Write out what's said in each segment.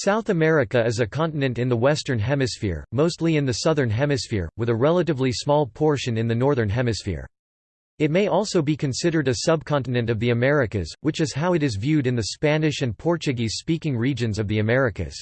South America is a continent in the Western Hemisphere, mostly in the Southern Hemisphere, with a relatively small portion in the Northern Hemisphere. It may also be considered a subcontinent of the Americas, which is how it is viewed in the Spanish and Portuguese-speaking regions of the Americas.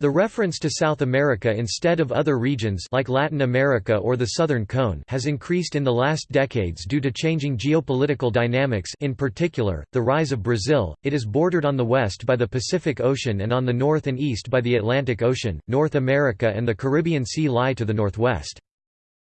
The reference to South America instead of other regions like Latin America or the Southern Cone has increased in the last decades due to changing geopolitical dynamics in particular, the rise of Brazil. It is bordered on the west by the Pacific Ocean and on the north and east by the Atlantic Ocean. North America and the Caribbean Sea lie to the northwest.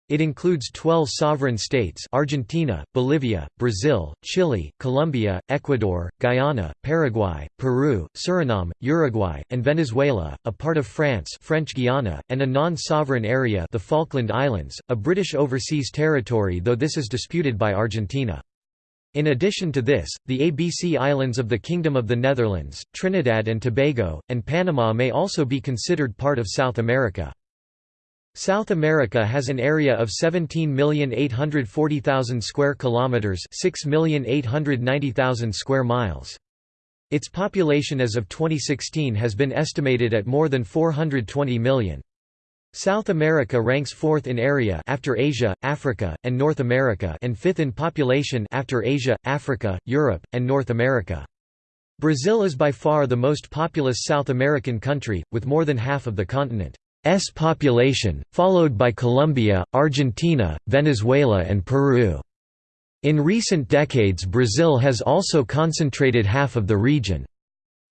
It includes 12 sovereign states Argentina, Bolivia, Brazil, Chile, Colombia, Ecuador, Guyana, Paraguay, Peru, Suriname, Uruguay, and Venezuela, a part of France French Guiana, and a non-sovereign area the Falkland Islands, a British overseas territory though this is disputed by Argentina. In addition to this, the ABC Islands of the Kingdom of the Netherlands, Trinidad and Tobago, and Panama may also be considered part of South America. South America has an area of 17,840,000 square kilometers, 6,890,000 square miles. Its population as of 2016 has been estimated at more than 420 million. South America ranks fourth in area after Asia, Africa, and North America and fifth in population after Asia, Africa, Europe, and North America. Brazil is by far the most populous South American country, with more than half of the continent. S population, followed by Colombia, Argentina, Venezuela and Peru. In recent decades Brazil has also concentrated half of the region's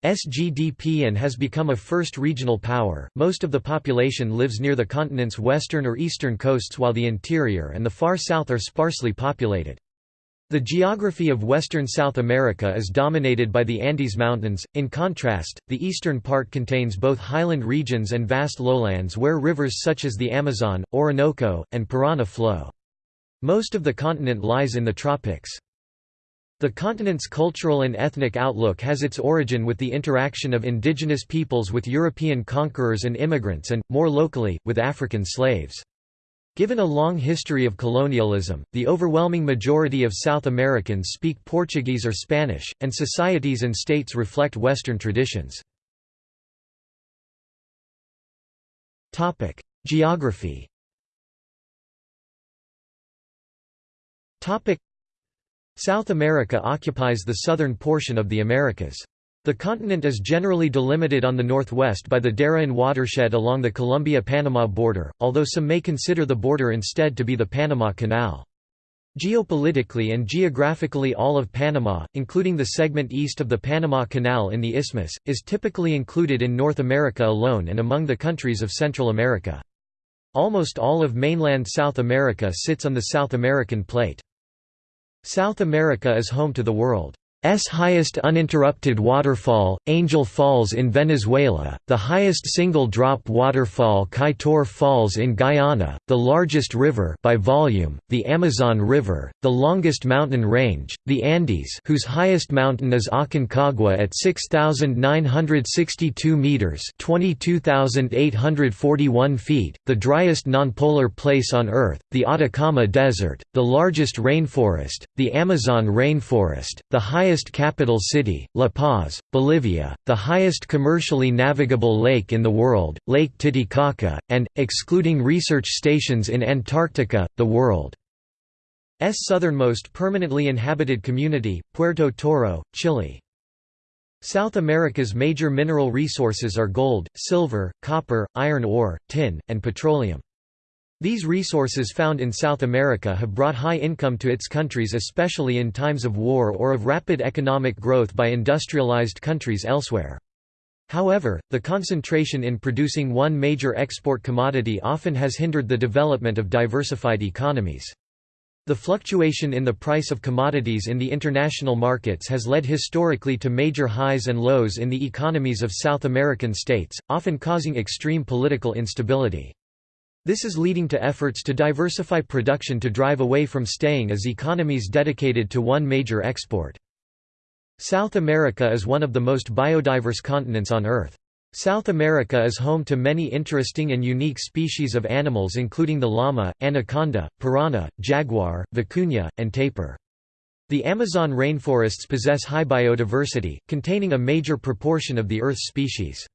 GDP and has become a first regional power. Most of the population lives near the continent's western or eastern coasts while the interior and the far south are sparsely populated. The geography of western South America is dominated by the Andes Mountains, in contrast, the eastern part contains both highland regions and vast lowlands where rivers such as the Amazon, Orinoco, and Parana flow. Most of the continent lies in the tropics. The continent's cultural and ethnic outlook has its origin with the interaction of indigenous peoples with European conquerors and immigrants and, more locally, with African slaves. Given a long history of colonialism, the overwhelming majority of South Americans speak Portuguese or Spanish, and societies and states reflect Western traditions. Geography South America occupies the southern portion of the Americas. The continent is generally delimited on the northwest by the Darien watershed along the Colombia-Panama border, although some may consider the border instead to be the Panama Canal. Geopolitically and geographically all of Panama, including the segment east of the Panama Canal in the Isthmus, is typically included in North America alone and among the countries of Central America. Almost all of mainland South America sits on the South American plate. South America is home to the world. S highest uninterrupted waterfall, Angel Falls in Venezuela, the highest single-drop waterfall Kaieteur Falls in Guyana, the largest river by volume, the Amazon River, the longest mountain range, the Andes whose highest mountain is Aconcagua at 6,962 metres 22,841 feet, the driest nonpolar place on Earth, the Atacama Desert, the largest rainforest, the Amazon rainforest, the highest highest capital city, La Paz, Bolivia, the highest commercially navigable lake in the world, Lake Titicaca, and, excluding research stations in Antarctica, the world's southernmost permanently inhabited community, Puerto Toro, Chile. South America's major mineral resources are gold, silver, copper, iron ore, tin, and petroleum. These resources found in South America have brought high income to its countries especially in times of war or of rapid economic growth by industrialized countries elsewhere. However, the concentration in producing one major export commodity often has hindered the development of diversified economies. The fluctuation in the price of commodities in the international markets has led historically to major highs and lows in the economies of South American states, often causing extreme political instability. This is leading to efforts to diversify production to drive away from staying as economies dedicated to one major export. South America is one of the most biodiverse continents on Earth. South America is home to many interesting and unique species of animals including the llama, anaconda, piranha, jaguar, vicuña, and tapir. The Amazon rainforests possess high biodiversity, containing a major proportion of the Earth's species.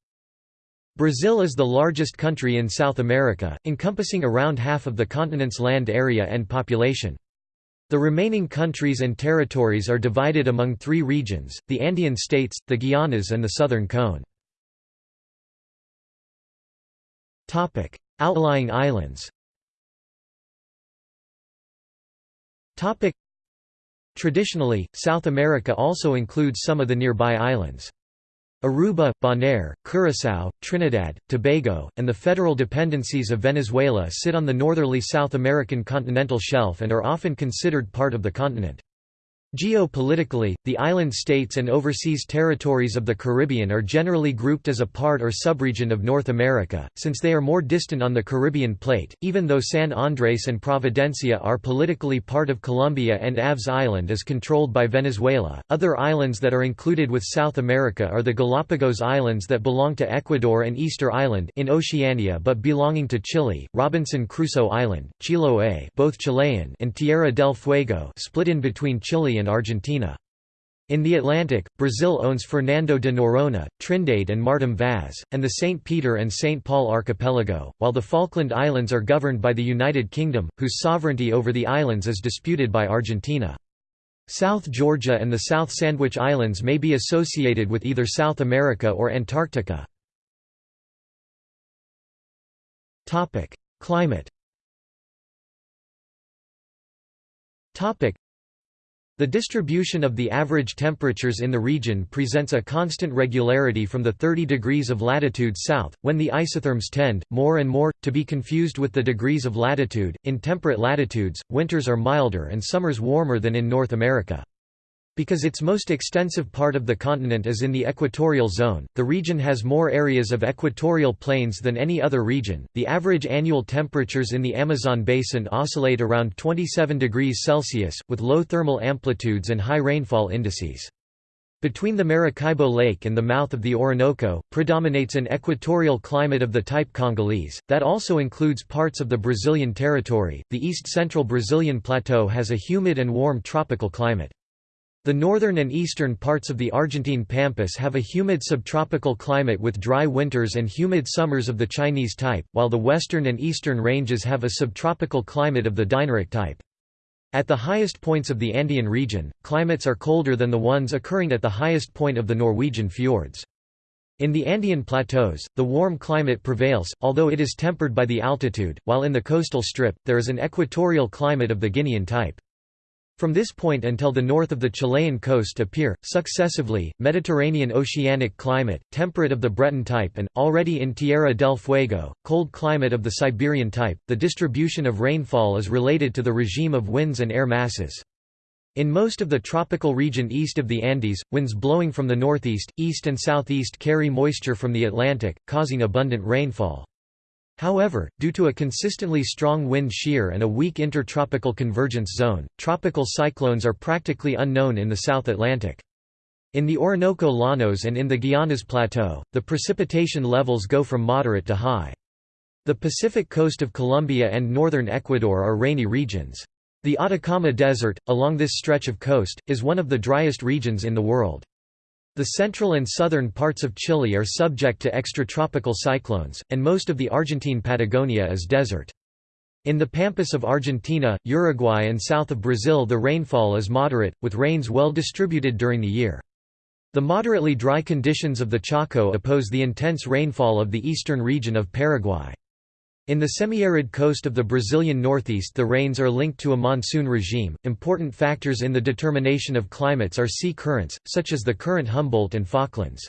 Brazil is the largest country in South America, encompassing around half of the continent's land area and population. The remaining countries and territories are divided among three regions, the Andean states, the Guianas and the Southern Cone. Outlying islands Traditionally, South America also includes some of the nearby islands. Aruba, Bonaire, Curaçao, Trinidad, Tobago, and the federal dependencies of Venezuela sit on the northerly South American continental shelf and are often considered part of the continent. Geopolitically, the island states and overseas territories of the Caribbean are generally grouped as a part or subregion of North America, since they are more distant on the Caribbean plate, even though San Andres and Providencia are politically part of Colombia and Aves Island is controlled by Venezuela. Other islands that are included with South America are the Galapagos Islands that belong to Ecuador and Easter Island in Oceania but belonging to Chile, Robinson Crusoe Island, Chiloé both Chilean and Tierra del Fuego split in between Chile and Argentina. In the Atlantic, Brazil owns Fernando de Noronha, Trindade and Martim Vaz, and the St. Peter and St. Paul archipelago, while the Falkland Islands are governed by the United Kingdom, whose sovereignty over the islands is disputed by Argentina. South Georgia and the South Sandwich Islands may be associated with either South America or Antarctica. Climate the distribution of the average temperatures in the region presents a constant regularity from the 30 degrees of latitude south, when the isotherms tend, more and more, to be confused with the degrees of latitude. In temperate latitudes, winters are milder and summers warmer than in North America. Because its most extensive part of the continent is in the equatorial zone, the region has more areas of equatorial plains than any other region. The average annual temperatures in the Amazon basin oscillate around 27 degrees Celsius, with low thermal amplitudes and high rainfall indices. Between the Maracaibo Lake and the mouth of the Orinoco, predominates an equatorial climate of the type Congolese, that also includes parts of the Brazilian territory. The east central Brazilian plateau has a humid and warm tropical climate. The northern and eastern parts of the Argentine pampas have a humid subtropical climate with dry winters and humid summers of the Chinese type, while the western and eastern ranges have a subtropical climate of the Dinaric type. At the highest points of the Andean region, climates are colder than the ones occurring at the highest point of the Norwegian fjords. In the Andean plateaus, the warm climate prevails, although it is tempered by the altitude, while in the coastal strip, there is an equatorial climate of the Guinean type. From this point until the north of the Chilean coast appear, successively, Mediterranean oceanic climate, temperate of the Breton type and, already in Tierra del Fuego, cold climate of the Siberian type. The distribution of rainfall is related to the regime of winds and air masses. In most of the tropical region east of the Andes, winds blowing from the northeast, east and southeast carry moisture from the Atlantic, causing abundant rainfall. However, due to a consistently strong wind shear and a weak intertropical convergence zone, tropical cyclones are practically unknown in the South Atlantic. In the Orinoco Llanos and in the Guianas Plateau, the precipitation levels go from moderate to high. The Pacific coast of Colombia and northern Ecuador are rainy regions. The Atacama Desert, along this stretch of coast, is one of the driest regions in the world. The central and southern parts of Chile are subject to extratropical cyclones, and most of the Argentine Patagonia is desert. In the pampas of Argentina, Uruguay and south of Brazil the rainfall is moderate, with rains well distributed during the year. The moderately dry conditions of the Chaco oppose the intense rainfall of the eastern region of Paraguay. In the semi-arid coast of the Brazilian northeast the rains are linked to a monsoon regime. Important factors in the determination of climates are sea currents, such as the current Humboldt and Falklands.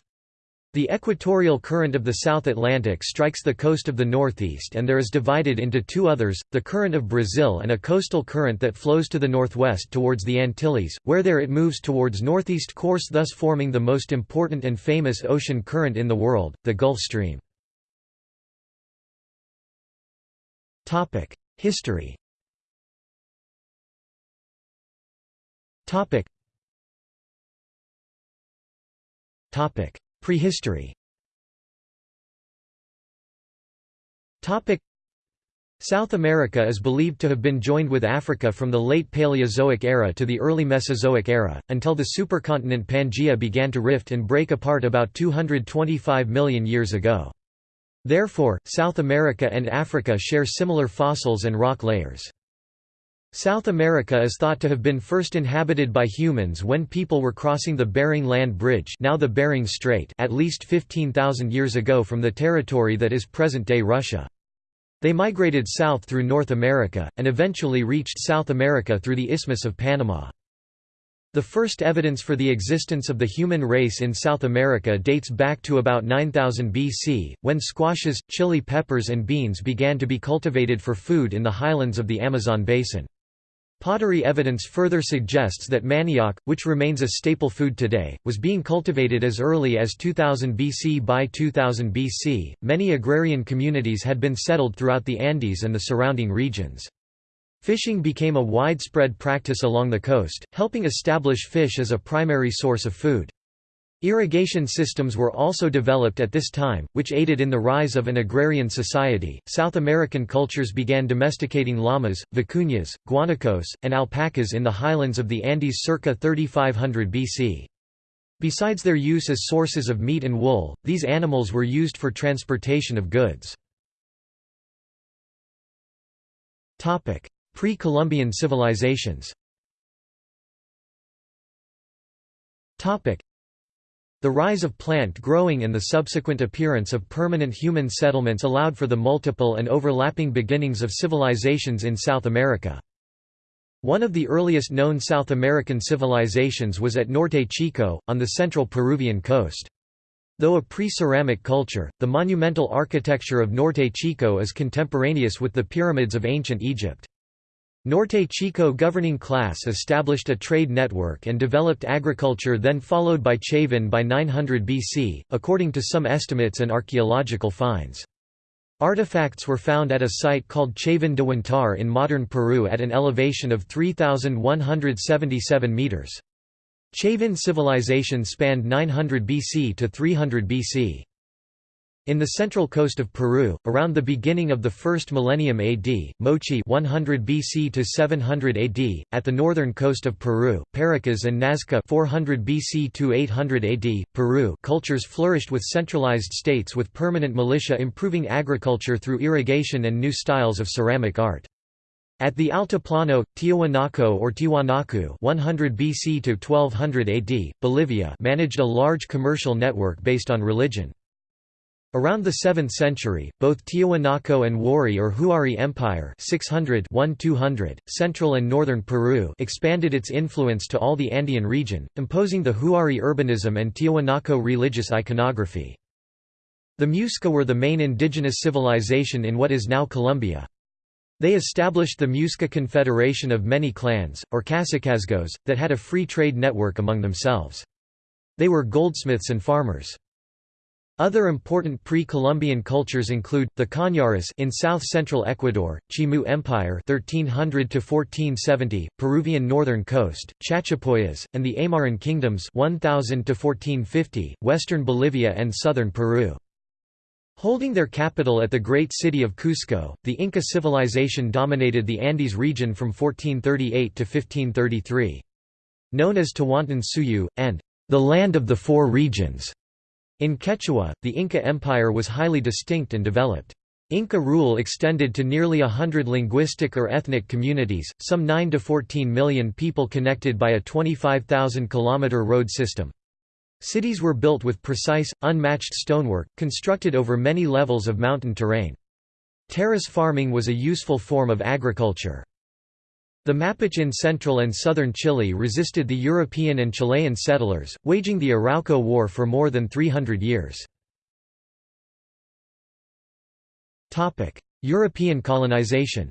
The equatorial current of the South Atlantic strikes the coast of the northeast and there is divided into two others, the current of Brazil and a coastal current that flows to the northwest towards the Antilles, where there it moves towards northeast course thus forming the most important and famous ocean current in the world, the Gulf Stream. History. Topic. Prehistory. Topic. South America is believed to have been joined with Africa from the late Paleozoic era to the early Mesozoic era, until the supercontinent Pangaea began to rift and break apart about 225 million years ago. Therefore, South America and Africa share similar fossils and rock layers. South America is thought to have been first inhabited by humans when people were crossing the Bering Land Bridge now the Bering Strait at least 15,000 years ago from the territory that is present-day Russia. They migrated south through North America, and eventually reached South America through the Isthmus of Panama. The first evidence for the existence of the human race in South America dates back to about 9000 BC, when squashes, chili peppers and beans began to be cultivated for food in the highlands of the Amazon basin. Pottery evidence further suggests that manioc, which remains a staple food today, was being cultivated as early as 2000 BC. By 2000 BC, many agrarian communities had been settled throughout the Andes and the surrounding regions. Fishing became a widespread practice along the coast, helping establish fish as a primary source of food. Irrigation systems were also developed at this time, which aided in the rise of an agrarian society. South American cultures began domesticating llamas, vicuñas, guanacos, and alpacas in the highlands of the Andes circa 3500 BC. Besides their use as sources of meat and wool, these animals were used for transportation of goods. Pre-Columbian civilizations the rise of plant growing and the subsequent appearance of permanent human settlements allowed for the multiple and overlapping beginnings of civilizations in South America. One of the earliest known South American civilizations was at Norte Chico, on the central Peruvian coast. Though a pre-ceramic culture, the monumental architecture of Norte Chico is contemporaneous with the pyramids of ancient Egypt. Norte Chico governing class established a trade network and developed agriculture then followed by Chavin by 900 BC, according to some estimates and archaeological finds. Artifacts were found at a site called Chavin de Huantar in modern Peru at an elevation of 3,177 metres. Chavin civilization spanned 900 BC to 300 BC. In the central coast of Peru, around the beginning of the first millennium AD, Moche 100 BC to 700 AD, at the northern coast of Peru, Paracas and Nazca 400 BC to 800 AD, Peru cultures flourished with centralized states with permanent militia improving agriculture through irrigation and new styles of ceramic art. At the Altiplano, Tiwanaku or Tiwanaku 100 BC to 1200 AD, Bolivia managed a large commercial network based on religion. Around the 7th century, both Tiahuanaco and Huari or Huari Empire 600 central and northern Peru expanded its influence to all the Andean region, imposing the Huari urbanism and Tiahuanaco religious iconography. The Muisca were the main indigenous civilization in what is now Colombia. They established the Muisca Confederation of many clans, or Cacicazgos, that had a free trade network among themselves. They were goldsmiths and farmers. Other important pre-Columbian cultures include the Cañaris in south-central Ecuador, Chimu Empire 1300 to 1470, Peruvian northern coast, Chachapoyas, and the Aymaran kingdoms 1000 to 1450, western Bolivia and southern Peru. Holding their capital at the great city of Cusco, the Inca civilization dominated the Andes region from 1438 to 1533. Known as Tawantinsuyu, and the land of the four regions. In Quechua, the Inca Empire was highly distinct and developed. Inca rule extended to nearly a hundred linguistic or ethnic communities, some 9 to 14 million people connected by a 25,000-kilometre road system. Cities were built with precise, unmatched stonework, constructed over many levels of mountain terrain. Terrace farming was a useful form of agriculture. The Mapuche in central and southern Chile resisted the European and Chilean settlers, waging the Arauco War for more than 300 years. European colonization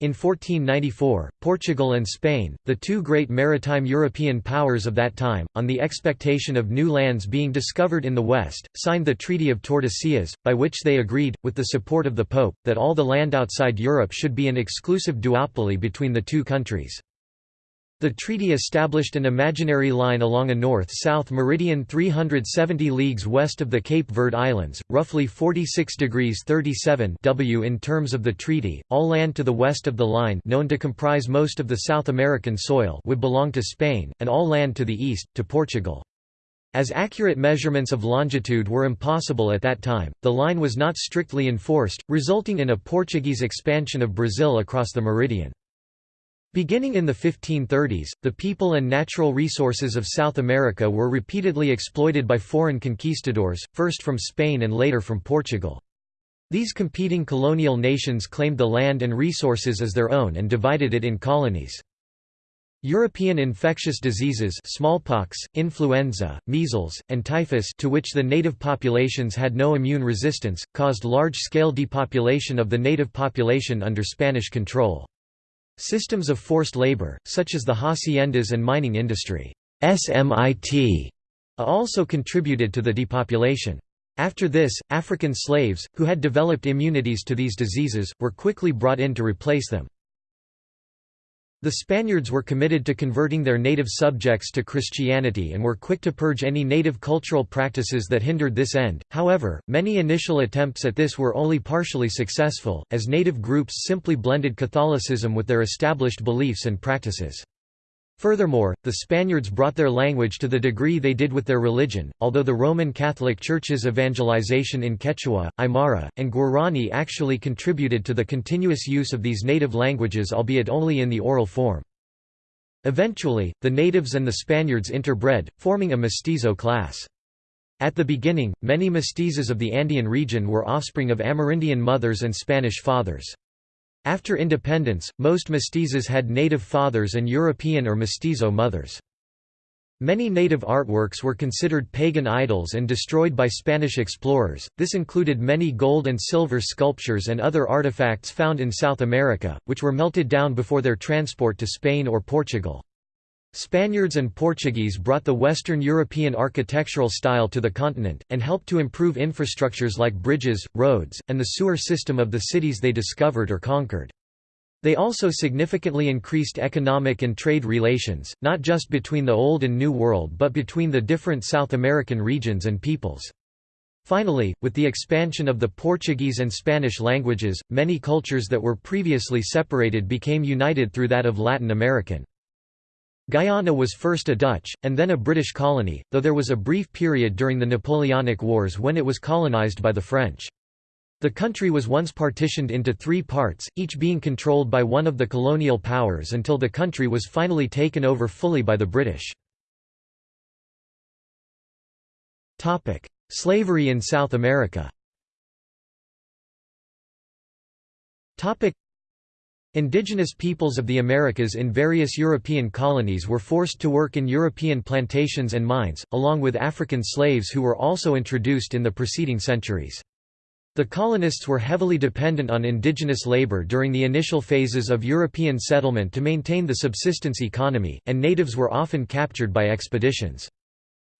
in 1494, Portugal and Spain, the two great maritime European powers of that time, on the expectation of new lands being discovered in the west, signed the Treaty of Tordesillas, by which they agreed, with the support of the Pope, that all the land outside Europe should be an exclusive duopoly between the two countries. The treaty established an imaginary line along a north-south meridian 370 leagues west of the Cape Verde Islands, roughly 46 degrees 37 W in terms of the treaty. All land to the west of the line, known to comprise most of the South American soil, would belong to Spain, and all land to the east to Portugal. As accurate measurements of longitude were impossible at that time, the line was not strictly enforced, resulting in a Portuguese expansion of Brazil across the meridian. Beginning in the 1530s, the people and natural resources of South America were repeatedly exploited by foreign conquistadors, first from Spain and later from Portugal. These competing colonial nations claimed the land and resources as their own and divided it in colonies. European infectious diseases smallpox, influenza, measles, and typhus to which the native populations had no immune resistance, caused large-scale depopulation of the native population under Spanish control. Systems of forced labor, such as the haciendas and mining industry SMIT, also contributed to the depopulation. After this, African slaves, who had developed immunities to these diseases, were quickly brought in to replace them. The Spaniards were committed to converting their native subjects to Christianity and were quick to purge any native cultural practices that hindered this end, however, many initial attempts at this were only partially successful, as native groups simply blended Catholicism with their established beliefs and practices. Furthermore, the Spaniards brought their language to the degree they did with their religion, although the Roman Catholic Church's evangelization in Quechua, Aymara, and Guarani actually contributed to the continuous use of these native languages albeit only in the oral form. Eventually, the natives and the Spaniards interbred, forming a mestizo class. At the beginning, many mestizos of the Andean region were offspring of Amerindian mothers and Spanish fathers. After independence, most mestizos had native fathers and European or mestizo mothers. Many native artworks were considered pagan idols and destroyed by Spanish explorers, this included many gold and silver sculptures and other artifacts found in South America, which were melted down before their transport to Spain or Portugal. Spaniards and Portuguese brought the Western European architectural style to the continent, and helped to improve infrastructures like bridges, roads, and the sewer system of the cities they discovered or conquered. They also significantly increased economic and trade relations, not just between the Old and New World but between the different South American regions and peoples. Finally, with the expansion of the Portuguese and Spanish languages, many cultures that were previously separated became united through that of Latin American. Guyana was first a Dutch, and then a British colony, though there was a brief period during the Napoleonic Wars when it was colonized by the French. The country was once partitioned into three parts, each being controlled by one of the colonial powers until the country was finally taken over fully by the British. Slavery in South America Indigenous peoples of the Americas in various European colonies were forced to work in European plantations and mines, along with African slaves who were also introduced in the preceding centuries. The colonists were heavily dependent on indigenous labor during the initial phases of European settlement to maintain the subsistence economy, and natives were often captured by expeditions.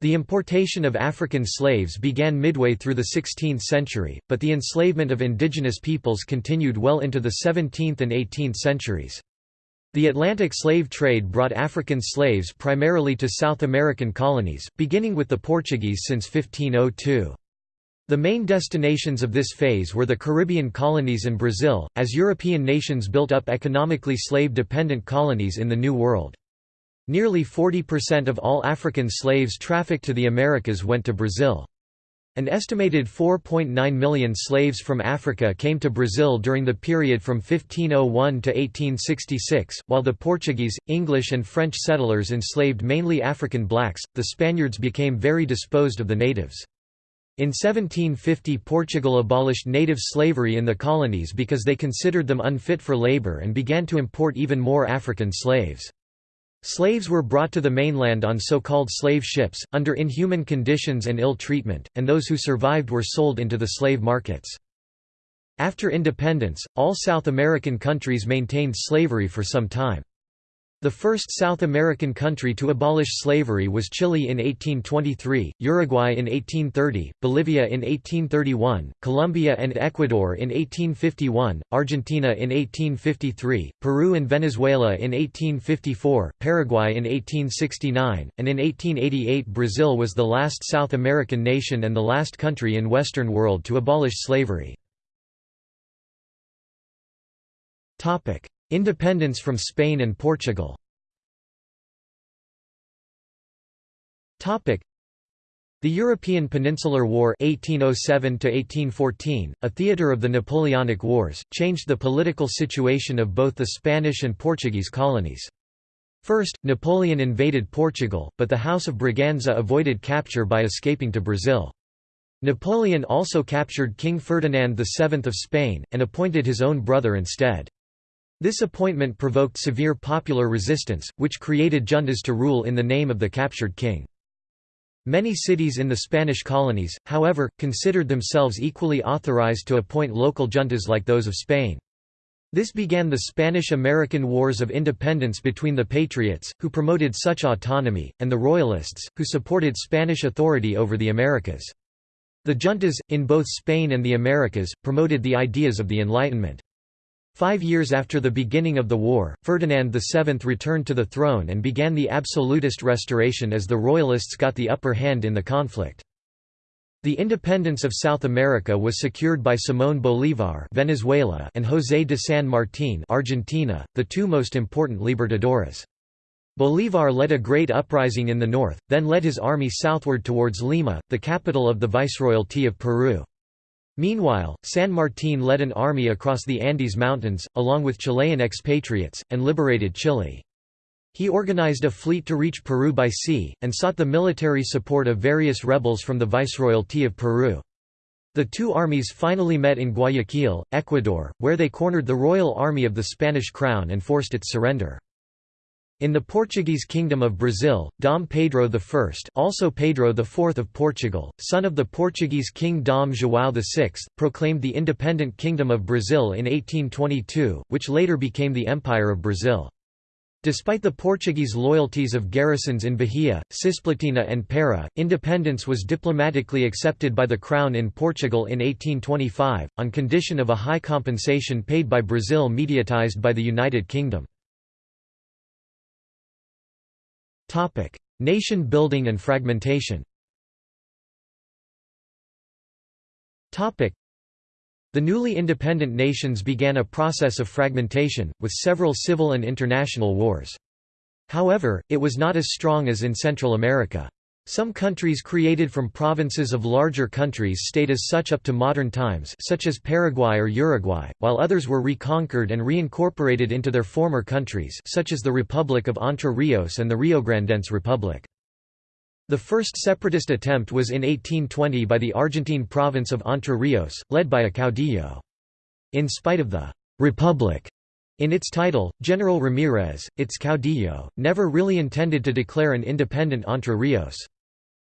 The importation of African slaves began midway through the 16th century, but the enslavement of indigenous peoples continued well into the 17th and 18th centuries. The Atlantic slave trade brought African slaves primarily to South American colonies, beginning with the Portuguese since 1502. The main destinations of this phase were the Caribbean colonies and Brazil, as European nations built up economically slave-dependent colonies in the New World. Nearly 40% of all African slaves trafficked to the Americas went to Brazil. An estimated 4.9 million slaves from Africa came to Brazil during the period from 1501 to 1866. While the Portuguese, English, and French settlers enslaved mainly African blacks, the Spaniards became very disposed of the natives. In 1750 Portugal abolished native slavery in the colonies because they considered them unfit for labor and began to import even more African slaves. Slaves were brought to the mainland on so-called slave ships, under inhuman conditions and ill treatment, and those who survived were sold into the slave markets. After independence, all South American countries maintained slavery for some time. The first South American country to abolish slavery was Chile in 1823, Uruguay in 1830, Bolivia in 1831, Colombia and Ecuador in 1851, Argentina in 1853, Peru and Venezuela in 1854, Paraguay in 1869, and in 1888 Brazil was the last South American nation and the last country in Western world to abolish slavery. Independence from Spain and Portugal The European Peninsular War 1807 a theatre of the Napoleonic Wars, changed the political situation of both the Spanish and Portuguese colonies. First, Napoleon invaded Portugal, but the House of Braganza avoided capture by escaping to Brazil. Napoleon also captured King Ferdinand VII of Spain, and appointed his own brother instead. This appointment provoked severe popular resistance, which created juntas to rule in the name of the captured king. Many cities in the Spanish colonies, however, considered themselves equally authorized to appoint local juntas like those of Spain. This began the Spanish–American Wars of Independence between the Patriots, who promoted such autonomy, and the Royalists, who supported Spanish authority over the Americas. The juntas, in both Spain and the Americas, promoted the ideas of the Enlightenment. Five years after the beginning of the war, Ferdinand VII returned to the throne and began the absolutist restoration as the Royalists got the upper hand in the conflict. The independence of South America was secured by Simón Bolívar Venezuela and José de San Martín Argentina, the two most important libertadores. Bolívar led a great uprising in the north, then led his army southward towards Lima, the capital of the Viceroyalty of Peru. Meanwhile, San Martín led an army across the Andes Mountains, along with Chilean expatriates, and liberated Chile. He organized a fleet to reach Peru by sea, and sought the military support of various rebels from the Viceroyalty of Peru. The two armies finally met in Guayaquil, Ecuador, where they cornered the royal army of the Spanish crown and forced its surrender. In the Portuguese Kingdom of Brazil, Dom Pedro I also Pedro IV of Portugal, son of the Portuguese King Dom João VI, proclaimed the independent Kingdom of Brazil in 1822, which later became the Empire of Brazil. Despite the Portuguese loyalties of garrisons in Bahia, Cisplatina and Para, independence was diplomatically accepted by the Crown in Portugal in 1825, on condition of a high compensation paid by Brazil mediatized by the United Kingdom. Nation building and fragmentation the newly independent nations began a process of fragmentation, with several civil and international wars. However, it was not as strong as in Central America. Some countries created from provinces of larger countries stayed as such up to modern times such as Paraguay or Uruguay, while others were reconquered and reincorporated into their former countries such as the Republic of Entre Rios and the Riograndense Republic. The first separatist attempt was in 1820 by the Argentine province of Entre Rios, led by a caudillo. In spite of the «republic» in its title, General Ramirez, its caudillo, never really intended to declare an independent Entre Rios.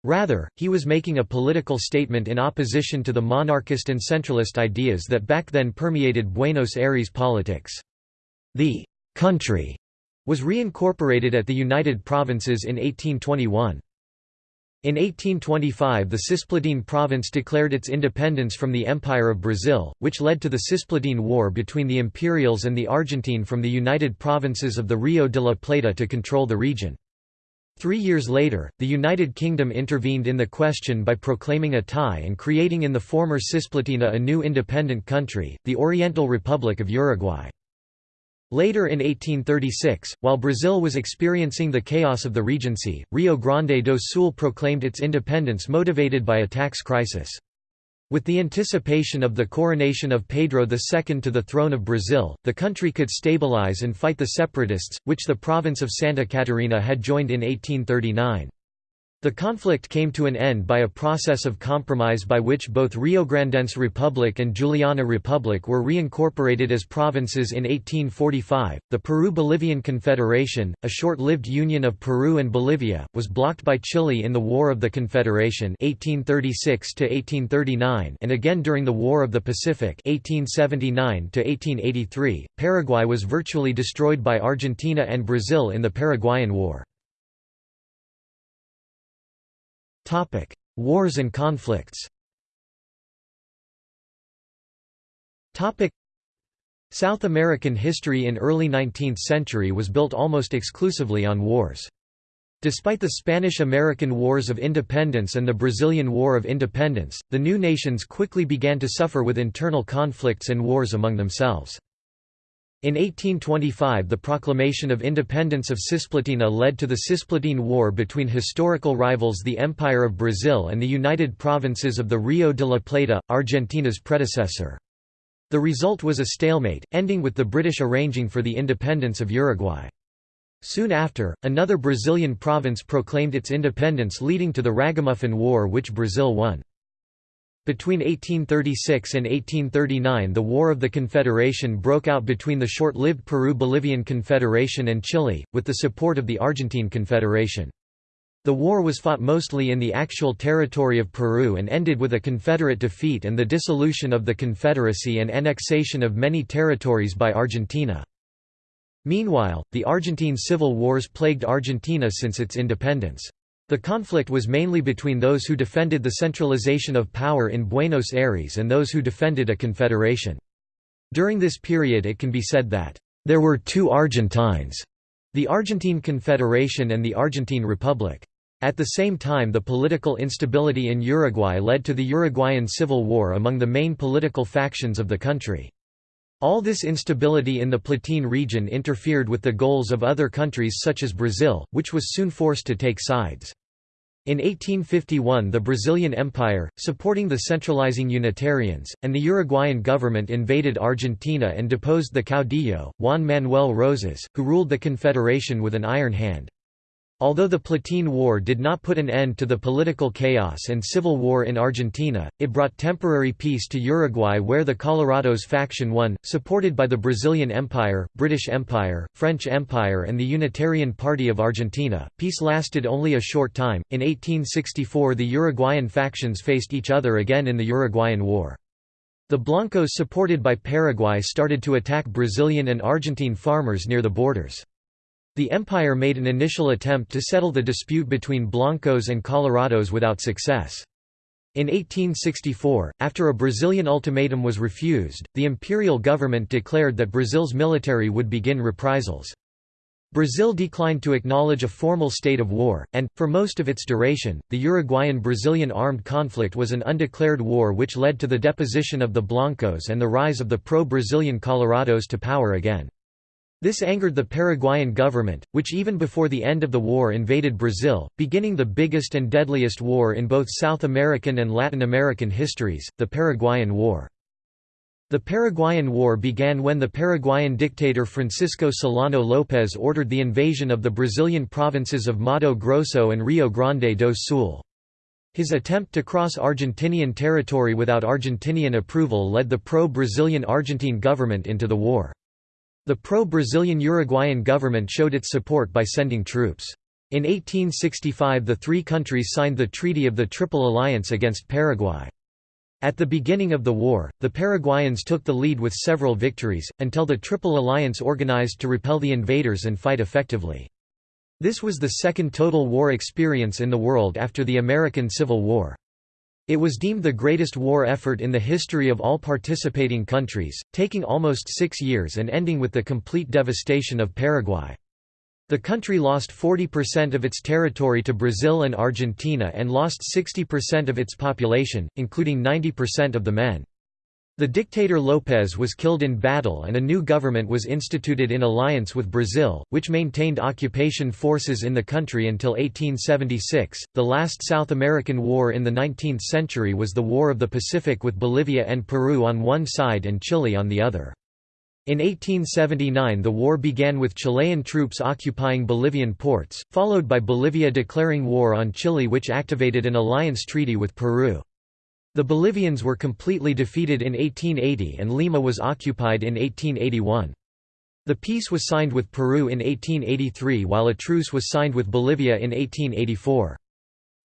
Rather, he was making a political statement in opposition to the monarchist and centralist ideas that back then permeated Buenos Aires politics. The «country» was reincorporated at the United Provinces in 1821. In 1825 the Cisplatine province declared its independence from the Empire of Brazil, which led to the Cisplatine War between the Imperials and the Argentine from the United Provinces of the Rio de la Plata to control the region. Three years later, the United Kingdom intervened in the question by proclaiming a tie and creating in the former Cisplatina a new independent country, the Oriental Republic of Uruguay. Later in 1836, while Brazil was experiencing the chaos of the Regency, Rio Grande do Sul proclaimed its independence motivated by a tax crisis. With the anticipation of the coronation of Pedro II to the throne of Brazil, the country could stabilize and fight the separatists, which the province of Santa Catarina had joined in 1839. The conflict came to an end by a process of compromise by which both Riograndense Republic and Juliana Republic were reincorporated as provinces in 1845. The Peru-Bolivian Confederation, a short-lived union of Peru and Bolivia, was blocked by Chile in the War of the Confederation (1836 1839) and again during the War of the Pacific (1879 1883). Paraguay was virtually destroyed by Argentina and Brazil in the Paraguayan War. Topic: Wars and conflicts. Topic: South American history in early 19th century was built almost exclusively on wars. Despite the Spanish–American Wars of Independence and the Brazilian War of Independence, the new nations quickly began to suffer with internal conflicts and wars among themselves. In 1825 the proclamation of independence of Cisplatina led to the Cisplatine War between historical rivals the Empire of Brazil and the United Provinces of the Rio de la Plata, Argentina's predecessor. The result was a stalemate, ending with the British arranging for the independence of Uruguay. Soon after, another Brazilian province proclaimed its independence leading to the Ragamuffin War which Brazil won. Between 1836 and 1839 the War of the Confederation broke out between the short-lived Peru-Bolivian Confederation and Chile, with the support of the Argentine Confederation. The war was fought mostly in the actual territory of Peru and ended with a Confederate defeat and the dissolution of the Confederacy and annexation of many territories by Argentina. Meanwhile, the Argentine civil wars plagued Argentina since its independence. The conflict was mainly between those who defended the centralization of power in Buenos Aires and those who defended a confederation. During this period it can be said that, "...there were two Argentines", the Argentine Confederation and the Argentine Republic. At the same time the political instability in Uruguay led to the Uruguayan Civil War among the main political factions of the country. All this instability in the Platine region interfered with the goals of other countries such as Brazil, which was soon forced to take sides. In 1851 the Brazilian Empire, supporting the centralizing Unitarians, and the Uruguayan government invaded Argentina and deposed the caudillo, Juan Manuel Rosas, who ruled the Confederation with an iron hand. Although the Platine War did not put an end to the political chaos and civil war in Argentina, it brought temporary peace to Uruguay where the Colorados faction won, supported by the Brazilian Empire, British Empire, French Empire and the Unitarian Party of Argentina. Peace lasted only a short time. In 1864 the Uruguayan factions faced each other again in the Uruguayan War. The Blancos supported by Paraguay started to attack Brazilian and Argentine farmers near the borders. The empire made an initial attempt to settle the dispute between Blancos and Colorados without success. In 1864, after a Brazilian ultimatum was refused, the imperial government declared that Brazil's military would begin reprisals. Brazil declined to acknowledge a formal state of war, and, for most of its duration, the Uruguayan-Brazilian armed conflict was an undeclared war which led to the deposition of the Blancos and the rise of the pro-Brazilian Colorados to power again. This angered the Paraguayan government, which even before the end of the war invaded Brazil, beginning the biggest and deadliest war in both South American and Latin American histories, the Paraguayan War. The Paraguayan War began when the Paraguayan dictator Francisco Solano López ordered the invasion of the Brazilian provinces of Mato Grosso and Rio Grande do Sul. His attempt to cross Argentinian territory without Argentinian approval led the pro-Brazilian Argentine government into the war. The pro-Brazilian Uruguayan government showed its support by sending troops. In 1865 the three countries signed the Treaty of the Triple Alliance against Paraguay. At the beginning of the war, the Paraguayans took the lead with several victories, until the Triple Alliance organized to repel the invaders and fight effectively. This was the second total war experience in the world after the American Civil War. It was deemed the greatest war effort in the history of all participating countries, taking almost six years and ending with the complete devastation of Paraguay. The country lost 40% of its territory to Brazil and Argentina and lost 60% of its population, including 90% of the men. The dictator López was killed in battle and a new government was instituted in alliance with Brazil, which maintained occupation forces in the country until 1876. The last South American war in the 19th century was the War of the Pacific with Bolivia and Peru on one side and Chile on the other. In 1879 the war began with Chilean troops occupying Bolivian ports, followed by Bolivia declaring war on Chile which activated an alliance treaty with Peru. The Bolivians were completely defeated in 1880 and Lima was occupied in 1881. The peace was signed with Peru in 1883 while a truce was signed with Bolivia in 1884.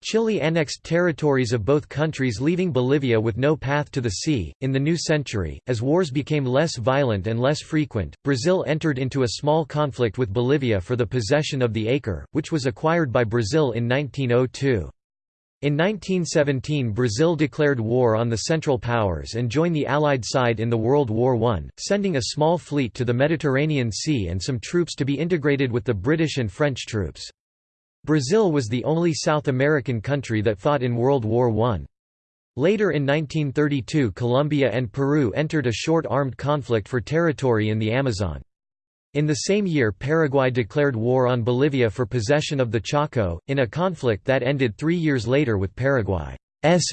Chile annexed territories of both countries leaving Bolivia with no path to the sea. In the new century, as wars became less violent and less frequent, Brazil entered into a small conflict with Bolivia for the possession of the Acre, which was acquired by Brazil in 1902. In 1917 Brazil declared war on the Central Powers and joined the Allied side in the World War I, sending a small fleet to the Mediterranean Sea and some troops to be integrated with the British and French troops. Brazil was the only South American country that fought in World War I. Later in 1932 Colombia and Peru entered a short armed conflict for territory in the Amazon. In the same year Paraguay declared war on Bolivia for possession of the Chaco, in a conflict that ended three years later with Paraguay's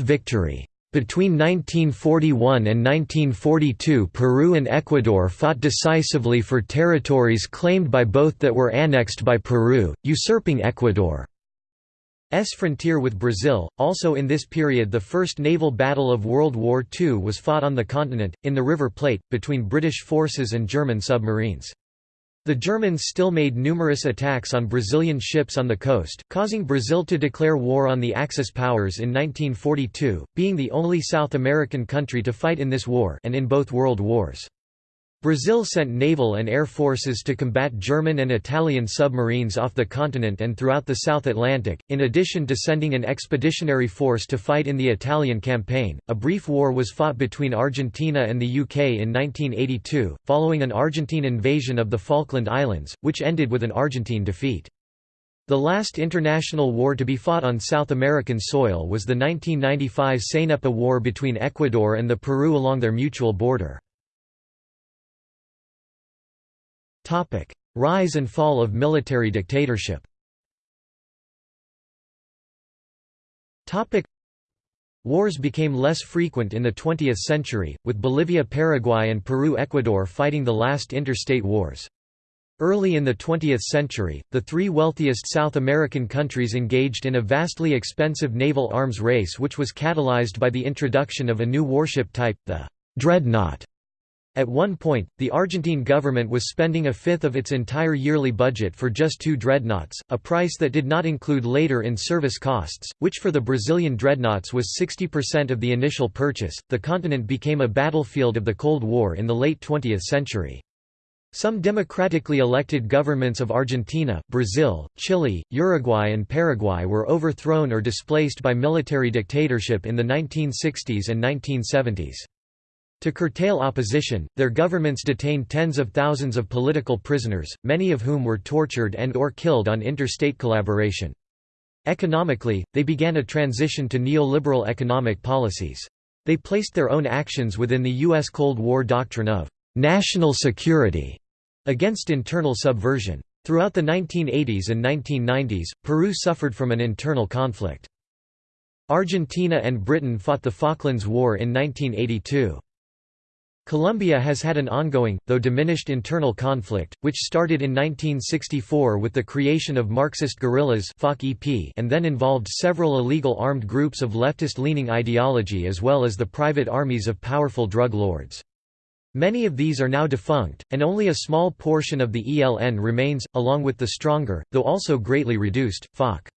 victory. Between 1941 and 1942 Peru and Ecuador fought decisively for territories claimed by both that were annexed by Peru, usurping Ecuador's frontier with Brazil. Also in this period the first naval battle of World War II was fought on the continent, in the River Plate, between British forces and German submarines. The Germans still made numerous attacks on Brazilian ships on the coast, causing Brazil to declare war on the Axis powers in 1942, being the only South American country to fight in this war and in both world wars. Brazil sent naval and air forces to combat German and Italian submarines off the continent and throughout the South Atlantic, in addition to sending an expeditionary force to fight in the Italian campaign. A brief war was fought between Argentina and the UK in 1982, following an Argentine invasion of the Falkland Islands, which ended with an Argentine defeat. The last international war to be fought on South American soil was the 1995 Cenepa War between Ecuador and the Peru along their mutual border. Rise and fall of military dictatorship Wars became less frequent in the 20th century, with Bolivia Paraguay and Peru-Ecuador fighting the last interstate wars. Early in the 20th century, the three wealthiest South American countries engaged in a vastly expensive naval arms race which was catalyzed by the introduction of a new warship type, the dreadnought. At one point, the Argentine government was spending a fifth of its entire yearly budget for just two dreadnoughts, a price that did not include later in service costs, which for the Brazilian dreadnoughts was 60% of the initial purchase. The continent became a battlefield of the Cold War in the late 20th century. Some democratically elected governments of Argentina, Brazil, Chile, Uruguay and Paraguay were overthrown or displaced by military dictatorship in the 1960s and 1970s. To curtail opposition, their governments detained tens of thousands of political prisoners, many of whom were tortured and or killed on interstate collaboration. Economically, they began a transition to neoliberal economic policies. They placed their own actions within the U.S. Cold War doctrine of «national security» against internal subversion. Throughout the 1980s and 1990s, Peru suffered from an internal conflict. Argentina and Britain fought the Falklands War in 1982. Colombia has had an ongoing, though diminished internal conflict, which started in 1964 with the creation of Marxist guerrillas and then involved several illegal armed groups of leftist-leaning ideology as well as the private armies of powerful drug lords. Many of these are now defunct, and only a small portion of the ELN remains, along with the stronger, though also greatly reduced, FARC.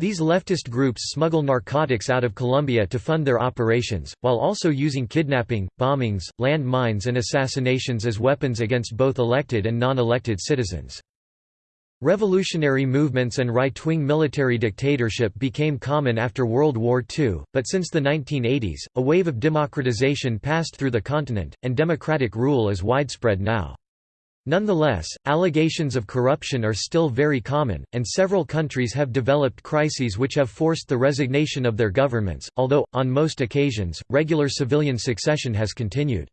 These leftist groups smuggle narcotics out of Colombia to fund their operations, while also using kidnapping, bombings, land mines and assassinations as weapons against both elected and non-elected citizens. Revolutionary movements and right-wing military dictatorship became common after World War II, but since the 1980s, a wave of democratization passed through the continent, and democratic rule is widespread now. Nonetheless, allegations of corruption are still very common, and several countries have developed crises which have forced the resignation of their governments, although, on most occasions, regular civilian succession has continued.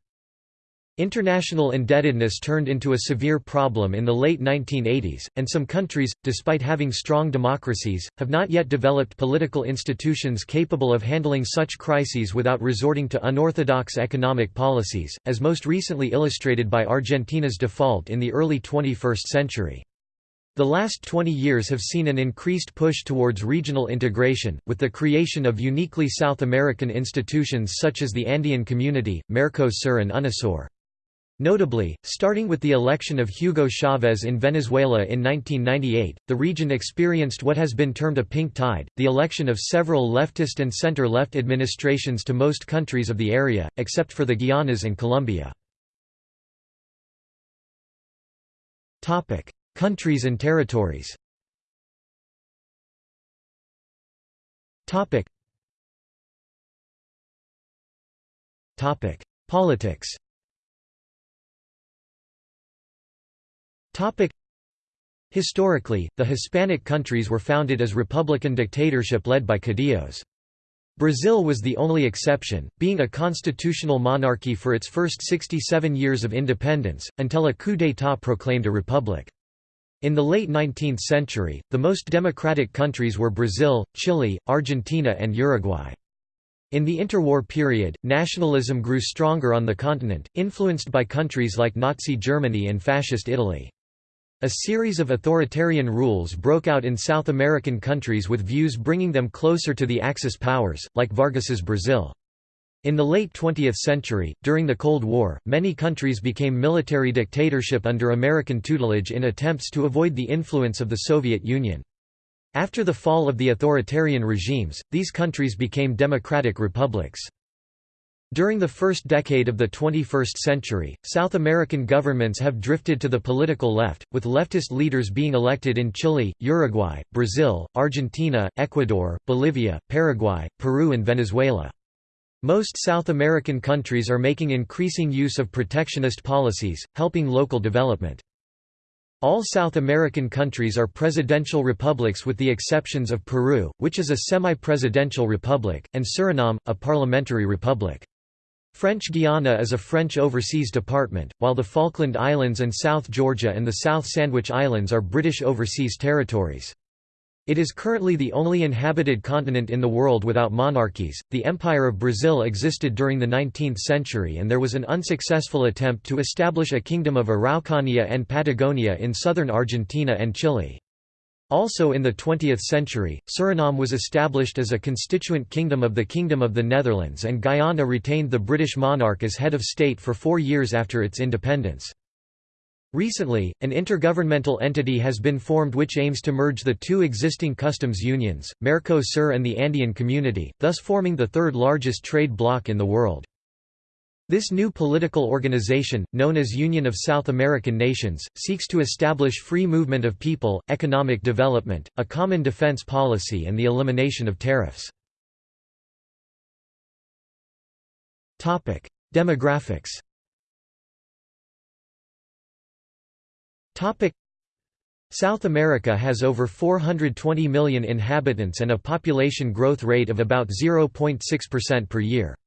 International indebtedness turned into a severe problem in the late 1980s, and some countries, despite having strong democracies, have not yet developed political institutions capable of handling such crises without resorting to unorthodox economic policies, as most recently illustrated by Argentina's default in the early 21st century. The last 20 years have seen an increased push towards regional integration, with the creation of uniquely South American institutions such as the Andean Community, Mercosur and UNASUR. Notably, starting with the election of Hugo Chavez in Venezuela in 1998, the region experienced what has been termed a pink tide, the election of several leftist and center-left administrations to most countries of the area, except for the Guianas and Colombia. countries and territories Politics Historically, the Hispanic countries were founded as republican dictatorship led by caudillos. Brazil was the only exception, being a constitutional monarchy for its first 67 years of independence, until a coup d'état proclaimed a republic. In the late 19th century, the most democratic countries were Brazil, Chile, Argentina and Uruguay. In the interwar period, nationalism grew stronger on the continent, influenced by countries like Nazi Germany and Fascist Italy. A series of authoritarian rules broke out in South American countries with views bringing them closer to the Axis powers, like Vargas's Brazil. In the late 20th century, during the Cold War, many countries became military dictatorship under American tutelage in attempts to avoid the influence of the Soviet Union. After the fall of the authoritarian regimes, these countries became democratic republics. During the first decade of the 21st century, South American governments have drifted to the political left, with leftist leaders being elected in Chile, Uruguay, Brazil, Argentina, Ecuador, Bolivia, Paraguay, Peru and Venezuela. Most South American countries are making increasing use of protectionist policies, helping local development. All South American countries are presidential republics with the exceptions of Peru, which is a semi-presidential republic, and Suriname, a parliamentary republic. French Guiana is a French overseas department, while the Falkland Islands and South Georgia and the South Sandwich Islands are British overseas territories. It is currently the only inhabited continent in the world without monarchies. The Empire of Brazil existed during the 19th century and there was an unsuccessful attempt to establish a kingdom of Araucania and Patagonia in southern Argentina and Chile. Also in the 20th century, Suriname was established as a constituent kingdom of the Kingdom of the Netherlands and Guyana retained the British monarch as head of state for four years after its independence. Recently, an intergovernmental entity has been formed which aims to merge the two existing customs unions, Mercosur and the Andean Community, thus forming the third largest trade bloc in the world. This new political organization, known as Union of South American Nations, seeks to establish free movement of people, economic development, a common defense policy and the elimination of tariffs. Demographics South America has over 420 million inhabitants and a population growth rate of about 0.6% per year.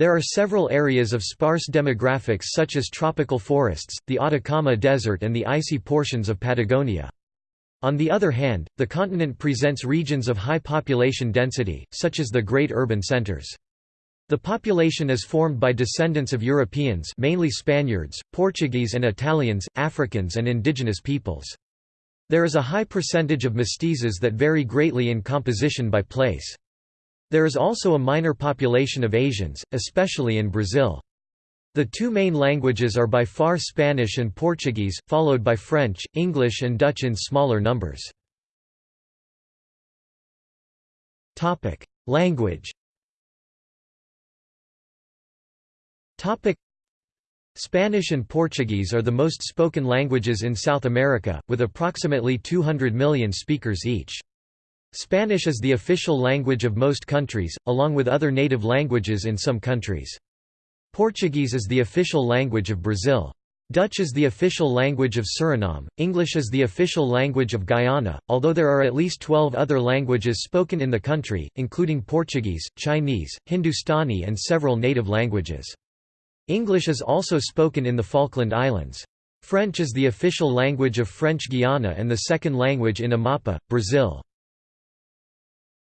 There are several areas of sparse demographics such as tropical forests, the Atacama Desert and the icy portions of Patagonia. On the other hand, the continent presents regions of high population density, such as the great urban centers. The population is formed by descendants of Europeans mainly Spaniards, Portuguese and Italians, Africans and indigenous peoples. There is a high percentage of mestizos that vary greatly in composition by place. There is also a minor population of Asians, especially in Brazil. The two main languages are by far Spanish and Portuguese, followed by French, English and Dutch in smaller numbers. Language Spanish and Portuguese are the most spoken languages in South America, with approximately 200 million speakers each. Spanish is the official language of most countries, along with other native languages in some countries. Portuguese is the official language of Brazil. Dutch is the official language of Suriname, English is the official language of Guyana, although there are at least 12 other languages spoken in the country, including Portuguese, Chinese, Hindustani and several native languages. English is also spoken in the Falkland Islands. French is the official language of French Guiana and the second language in Amapa, Brazil.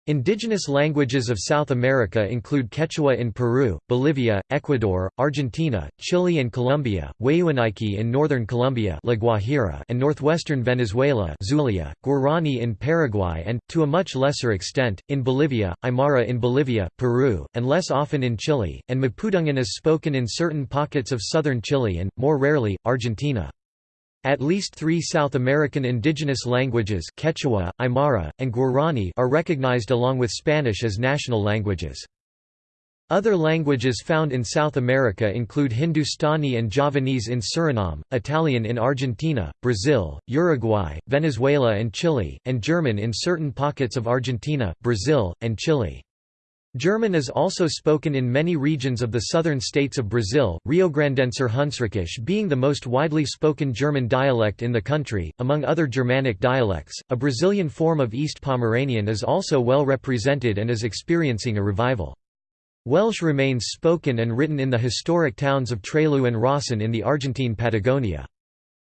Indigenous languages of South America include Quechua in Peru, Bolivia, Ecuador, Argentina, Chile and Colombia, Wayuunaiki in northern Colombia and northwestern Venezuela Zulia, Guarani in Paraguay and, to a much lesser extent, in Bolivia, Aymara in Bolivia, Peru, and less often in Chile, and Mapudungun is spoken in certain pockets of southern Chile and, more rarely, Argentina. At least three South American indigenous languages Quechua, Aymara, and Guarani are recognized along with Spanish as national languages. Other languages found in South America include Hindustani and Javanese in Suriname, Italian in Argentina, Brazil, Uruguay, Venezuela and Chile, and German in certain pockets of Argentina, Brazil, and Chile. German is also spoken in many regions of the southern states of Brazil, Riograndenser Hunsrückisch being the most widely spoken German dialect in the country. Among other Germanic dialects, a Brazilian form of East Pomeranian is also well represented and is experiencing a revival. Welsh remains spoken and written in the historic towns of Trelew and Rawson in the Argentine Patagonia.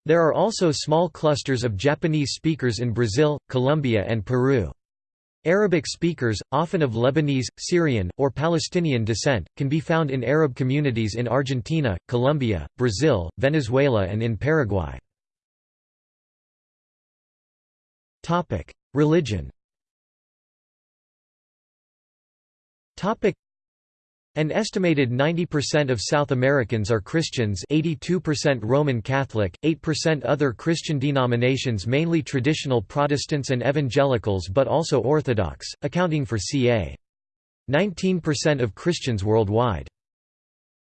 There are also small clusters of Japanese speakers in Brazil, Colombia and Peru. Arabic speakers, often of Lebanese, Syrian, or Palestinian descent, can be found in Arab communities in Argentina, Colombia, Brazil, Venezuela and in Paraguay. Religion an estimated 90% of South Americans are Christians 82% Roman Catholic, 8% other Christian denominations mainly traditional Protestants and Evangelicals but also Orthodox, accounting for ca. 19% of Christians worldwide.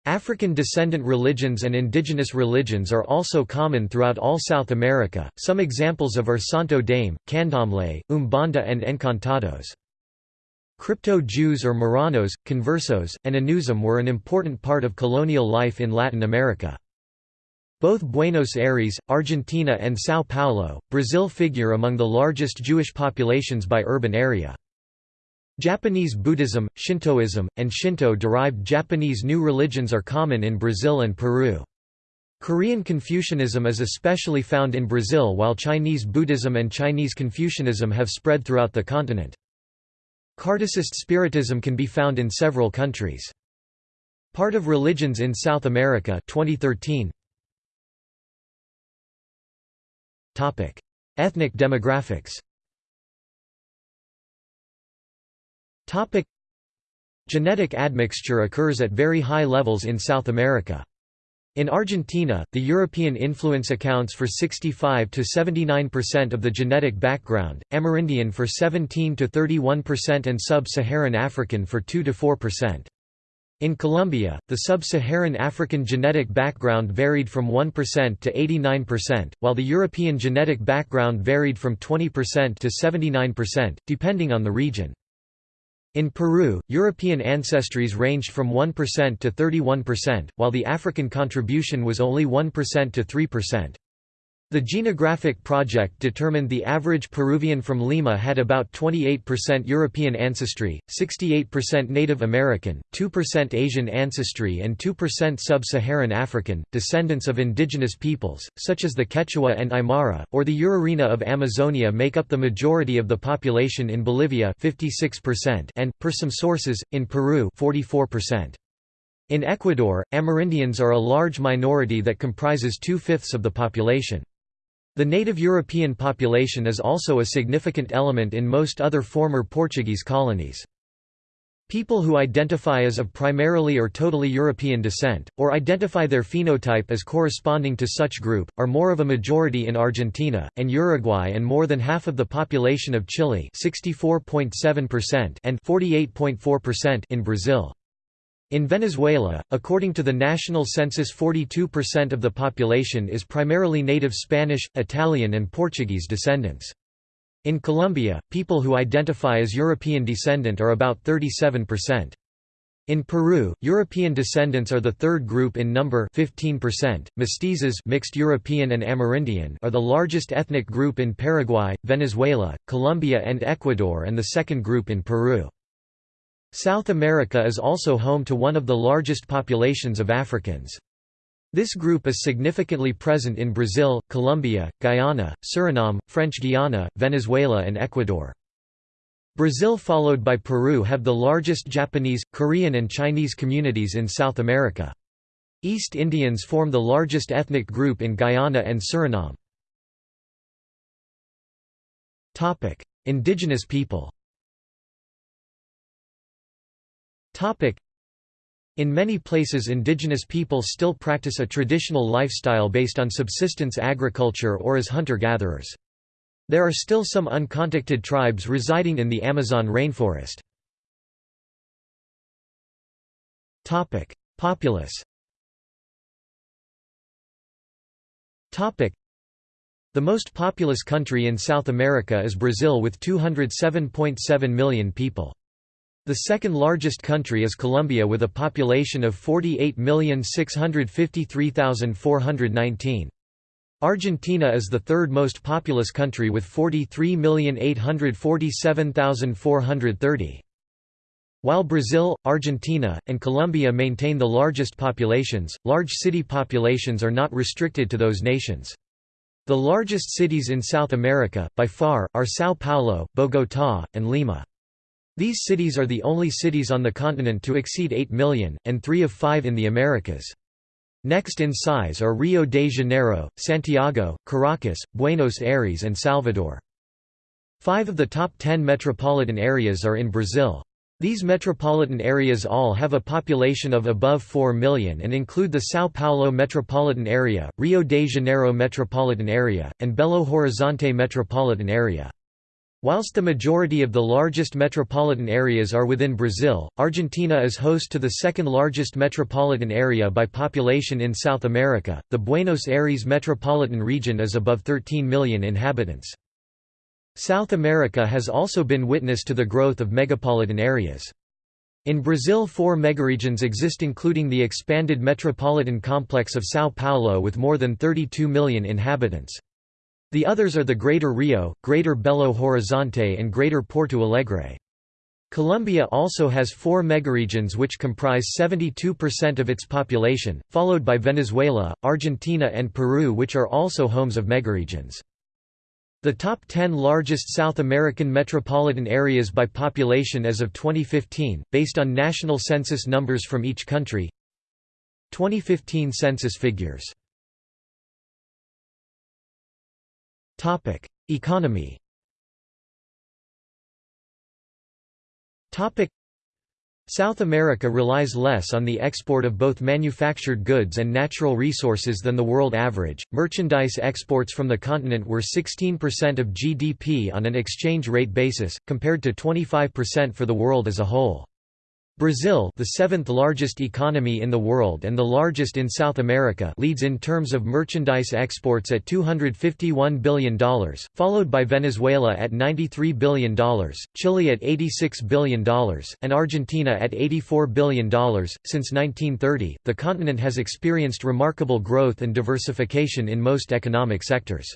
African descendant religions and indigenous religions are also common throughout all South America, some examples of are Santo Daime, Candomblé, Umbanda and Encantados. Crypto-Jews or Marranos, Conversos, and Anusim were an important part of colonial life in Latin America. Both Buenos Aires, Argentina and São Paulo, Brazil figure among the largest Jewish populations by urban area. Japanese Buddhism, Shintoism, and Shinto-derived Japanese new religions are common in Brazil and Peru. Korean Confucianism is especially found in Brazil while Chinese Buddhism and Chinese Confucianism have spread throughout the continent. Kardecist Spiritism can be found in several countries. Part of Religions in South America 2013. Topic: Ethnic demographics. Topic: Genetic admixture occurs at very high levels in South America. In Argentina, the European influence accounts for 65 to 79% of the genetic background, Amerindian for 17 to 31% and sub-Saharan African for 2 to 4%. In Colombia, the sub-Saharan African genetic background varied from 1% to 89%, while the European genetic background varied from 20% to 79%, depending on the region. In Peru, European ancestries ranged from 1% to 31%, while the African contribution was only 1% to 3%. The Genographic Project determined the average Peruvian from Lima had about 28% European ancestry, 68% Native American, 2% Asian ancestry and 2% Sub-Saharan African, descendants of indigenous peoples, such as the Quechua and Aymara, or the Urarina of Amazonia make up the majority of the population in Bolivia 56% and, per some sources, in Peru 44%. In Ecuador, Amerindians are a large minority that comprises two-fifths of the population. The native European population is also a significant element in most other former Portuguese colonies. People who identify as of primarily or totally European descent, or identify their phenotype as corresponding to such group, are more of a majority in Argentina, and Uruguay and more than half of the population of Chile and 48.4% in Brazil. In Venezuela, according to the national census 42% of the population is primarily native Spanish, Italian and Portuguese descendants. In Colombia, people who identify as European descendant are about 37%. In Peru, European descendants are the third group in number 15%. Mestizos mixed European and Amerindian are the largest ethnic group in Paraguay, Venezuela, Colombia and Ecuador and the second group in Peru. South America is also home to one of the largest populations of Africans. This group is significantly present in Brazil, Colombia, Guyana, Suriname, French Guiana, Venezuela and Ecuador. Brazil followed by Peru have the largest Japanese, Korean and Chinese communities in South America. East Indians form the largest ethnic group in Guyana and Suriname. Indigenous people In many places indigenous people still practice a traditional lifestyle based on subsistence agriculture or as hunter-gatherers. There are still some uncontacted tribes residing in the Amazon rainforest. Populace The most populous country in South America is Brazil with 207.7 million people. The second largest country is Colombia with a population of 48,653,419. Argentina is the third most populous country with 43,847,430. While Brazil, Argentina, and Colombia maintain the largest populations, large city populations are not restricted to those nations. The largest cities in South America, by far, are São Paulo, Bogotá, and Lima. These cities are the only cities on the continent to exceed 8 million, and three of five in the Americas. Next in size are Rio de Janeiro, Santiago, Caracas, Buenos Aires and Salvador. Five of the top ten metropolitan areas are in Brazil. These metropolitan areas all have a population of above 4 million and include the São Paulo metropolitan area, Rio de Janeiro metropolitan area, and Belo Horizonte metropolitan area. Whilst the majority of the largest metropolitan areas are within Brazil, Argentina is host to the second largest metropolitan area by population in South America. The Buenos Aires metropolitan region is above 13 million inhabitants. South America has also been witness to the growth of megapolitan areas. In Brazil four megaregions exist including the expanded metropolitan complex of São Paulo with more than 32 million inhabitants. The others are the Greater Rio, Greater Belo Horizonte and Greater Porto Alegre. Colombia also has four megaregions which comprise 72% of its population, followed by Venezuela, Argentina and Peru which are also homes of megaregions. The top 10 largest South American metropolitan areas by population as of 2015, based on national census numbers from each country 2015 census figures Economy South America relies less on the export of both manufactured goods and natural resources than the world average. Merchandise exports from the continent were 16% of GDP on an exchange rate basis, compared to 25% for the world as a whole. Brazil the seventh largest economy in the world and the largest in South America leads in terms of merchandise exports at $251 billion, followed by Venezuela at $93 billion, Chile at $86 billion, and Argentina at $84 billion. Since 1930, the continent has experienced remarkable growth and diversification in most economic sectors.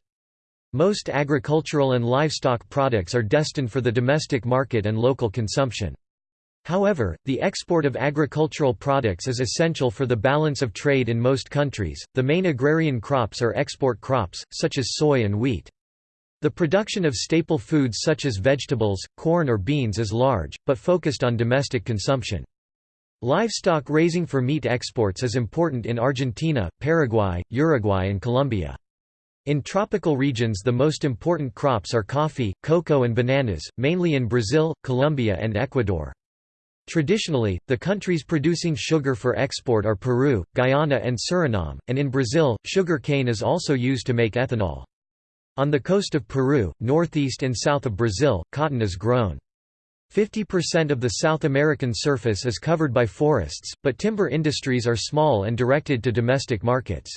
Most agricultural and livestock products are destined for the domestic market and local consumption. However, the export of agricultural products is essential for the balance of trade in most countries. The main agrarian crops are export crops, such as soy and wheat. The production of staple foods such as vegetables, corn or beans is large, but focused on domestic consumption. Livestock raising for meat exports is important in Argentina, Paraguay, Uruguay and Colombia. In tropical regions the most important crops are coffee, cocoa and bananas, mainly in Brazil, Colombia and Ecuador. Traditionally, the countries producing sugar for export are Peru, Guyana and Suriname, and in Brazil, sugar cane is also used to make ethanol. On the coast of Peru, northeast and south of Brazil, cotton is grown. 50% of the South American surface is covered by forests, but timber industries are small and directed to domestic markets.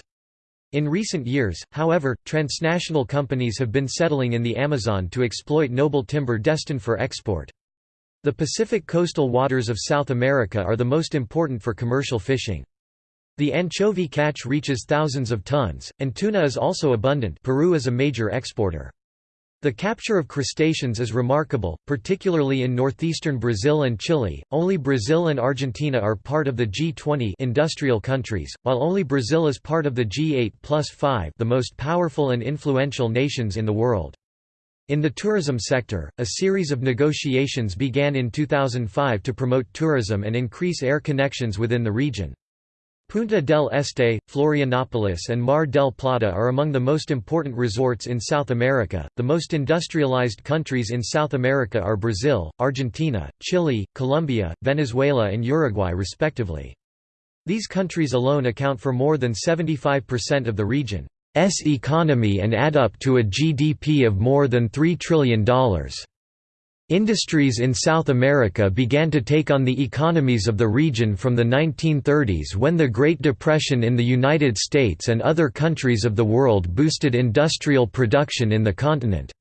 In recent years, however, transnational companies have been settling in the Amazon to exploit noble timber destined for export. The Pacific coastal waters of South America are the most important for commercial fishing. The anchovy catch reaches thousands of tons, and tuna is also abundant Peru is a major exporter. The capture of crustaceans is remarkable, particularly in northeastern Brazil and Chile. Only Brazil and Argentina are part of the G20 industrial countries, while only Brazil is part of the G8 plus 5 the most powerful and influential nations in the world. In the tourism sector, a series of negotiations began in 2005 to promote tourism and increase air connections within the region. Punta del Este, Florianopolis, and Mar del Plata are among the most important resorts in South America. The most industrialized countries in South America are Brazil, Argentina, Chile, Colombia, Venezuela, and Uruguay, respectively. These countries alone account for more than 75% of the region. Economy and add up to a GDP of more than $3 trillion. Industries in South America began to take on the economies of the region from the 1930s when the Great Depression in the United States and other countries of the world boosted industrial production in the continent.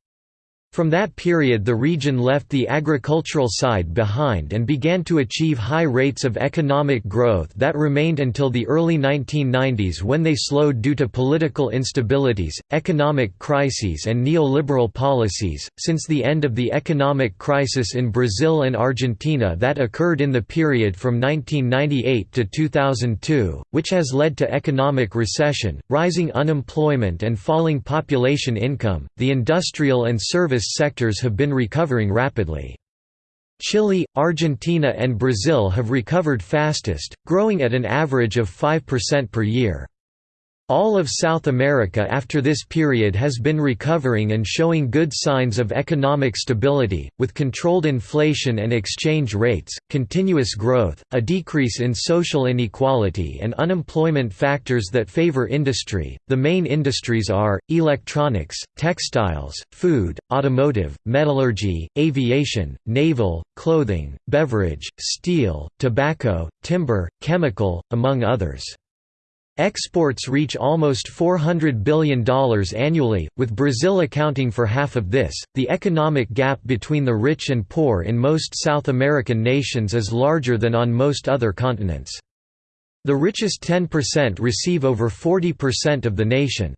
From that period the region left the agricultural side behind and began to achieve high rates of economic growth that remained until the early 1990s when they slowed due to political instabilities, economic crises and neoliberal policies. Since the end of the economic crisis in Brazil and Argentina that occurred in the period from 1998 to 2002, which has led to economic recession, rising unemployment and falling population income, the industrial and service sectors have been recovering rapidly. Chile, Argentina and Brazil have recovered fastest, growing at an average of 5% per year. All of South America after this period has been recovering and showing good signs of economic stability, with controlled inflation and exchange rates, continuous growth, a decrease in social inequality, and unemployment factors that favor industry. The main industries are electronics, textiles, food, automotive, metallurgy, aviation, naval, clothing, beverage, steel, tobacco, timber, chemical, among others. Exports reach almost $400 billion annually, with Brazil accounting for half of this. The economic gap between the rich and poor in most South American nations is larger than on most other continents. The richest 10% receive over 40% of the nation's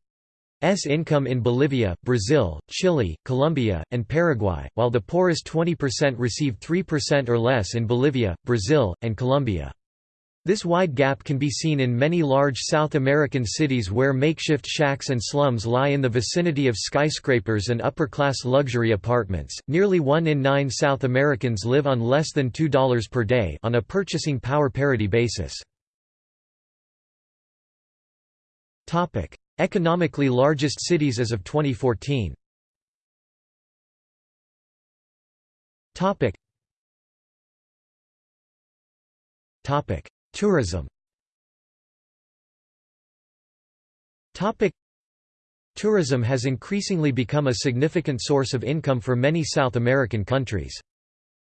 income in Bolivia, Brazil, Chile, Colombia, and Paraguay, while the poorest 20% receive 3% or less in Bolivia, Brazil, and Colombia. This wide gap can be seen in many large South American cities where makeshift shacks and slums lie in the vicinity of skyscrapers and upper-class luxury apartments. Nearly 1 in 9 South Americans live on less than $2 per day on a purchasing power parity basis. Topic: Economically largest cities as of 2014. Topic. Tourism Tourism has increasingly become a significant source of income for many South American countries.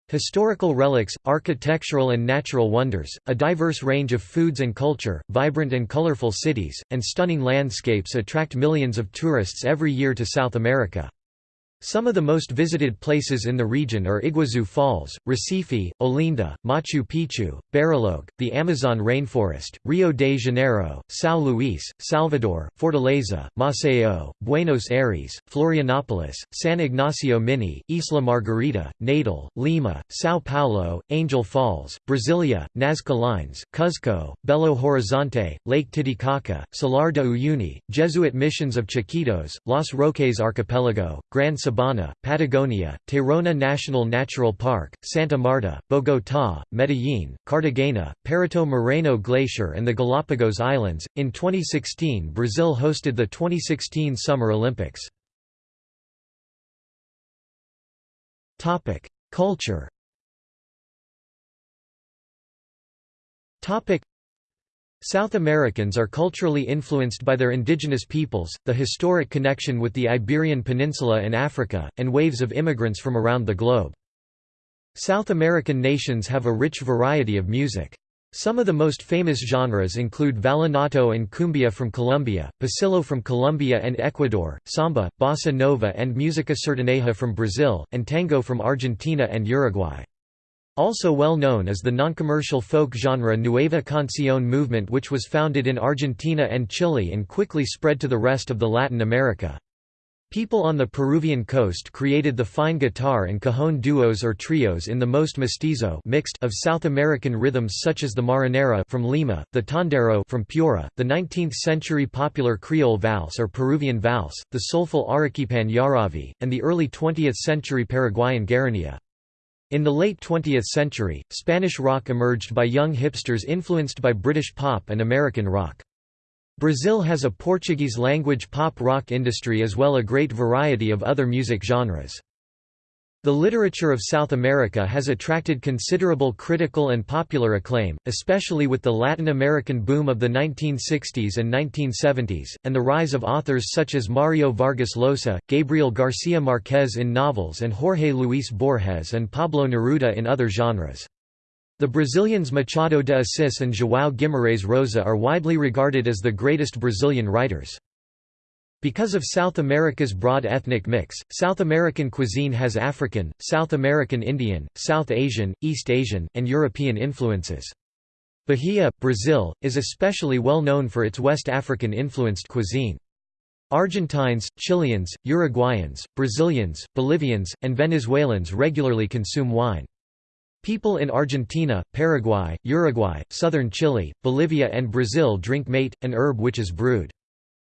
Historical relics, architectural and natural wonders, a diverse range of foods and culture, vibrant and colorful cities, and stunning landscapes attract millions of tourists every year to South America. Some of the most visited places in the region are Iguazu Falls, Recife, Olinda, Machu Picchu, Bariloche, the Amazon rainforest, Rio de Janeiro, São Luís, Salvador, Fortaleza, Maceió, Buenos Aires, Florianópolis, San Ignacio Mini, Isla Margarita, Natal, Lima, São Paulo, Angel Falls, Brasilia, Nazca Lines, Cuzco, Belo Horizonte, Lake Titicaca, Salar de Uyuni, Jesuit missions of Chiquitos, Los Roques Archipelago, Gran Sabana, Patagonia, Tayrona National Natural Park, Santa Marta, Bogotá, Medellín, Cartagena, Perito Moreno Glacier, and the Galapagos Islands. In 2016, Brazil hosted the 2016 Summer Olympics. Culture. South Americans are culturally influenced by their indigenous peoples, the historic connection with the Iberian Peninsula and Africa, and waves of immigrants from around the globe. South American nations have a rich variety of music. Some of the most famous genres include vallenato and cumbia from Colombia, pasillo from Colombia and Ecuador, samba, bossa nova and música sertaneja from Brazil, and tango from Argentina and Uruguay. Also well known is the non-commercial folk genre Nueva Canción movement which was founded in Argentina and Chile and quickly spread to the rest of the Latin America. People on the Peruvian coast created the fine guitar and cajon duos or trios in the most mestizo mixed of South American rhythms such as the marinera from Lima, the tondero from Piura, the 19th-century popular Creole valse or Peruvian valse, the soulful Arequipan Yaraví, and the early 20th-century Paraguayan guarania. In the late 20th century, Spanish rock emerged by young hipsters influenced by British pop and American rock. Brazil has a Portuguese-language pop rock industry as well a great variety of other music genres. The literature of South America has attracted considerable critical and popular acclaim, especially with the Latin American boom of the 1960s and 1970s, and the rise of authors such as Mario Vargas Llosa, Gabriel García Márquez in novels and Jorge Luis Borges and Pablo Neruda in other genres. The Brazilians Machado de Assis and João Guimarães Rosa are widely regarded as the greatest Brazilian writers. Because of South America's broad ethnic mix, South American cuisine has African, South American Indian, South Asian, East Asian, and European influences. Bahia, Brazil, is especially well known for its West African-influenced cuisine. Argentines, Chileans, Uruguayans, Brazilians, Bolivians, and Venezuelans regularly consume wine. People in Argentina, Paraguay, Uruguay, southern Chile, Bolivia and Brazil drink mate, an herb which is brewed.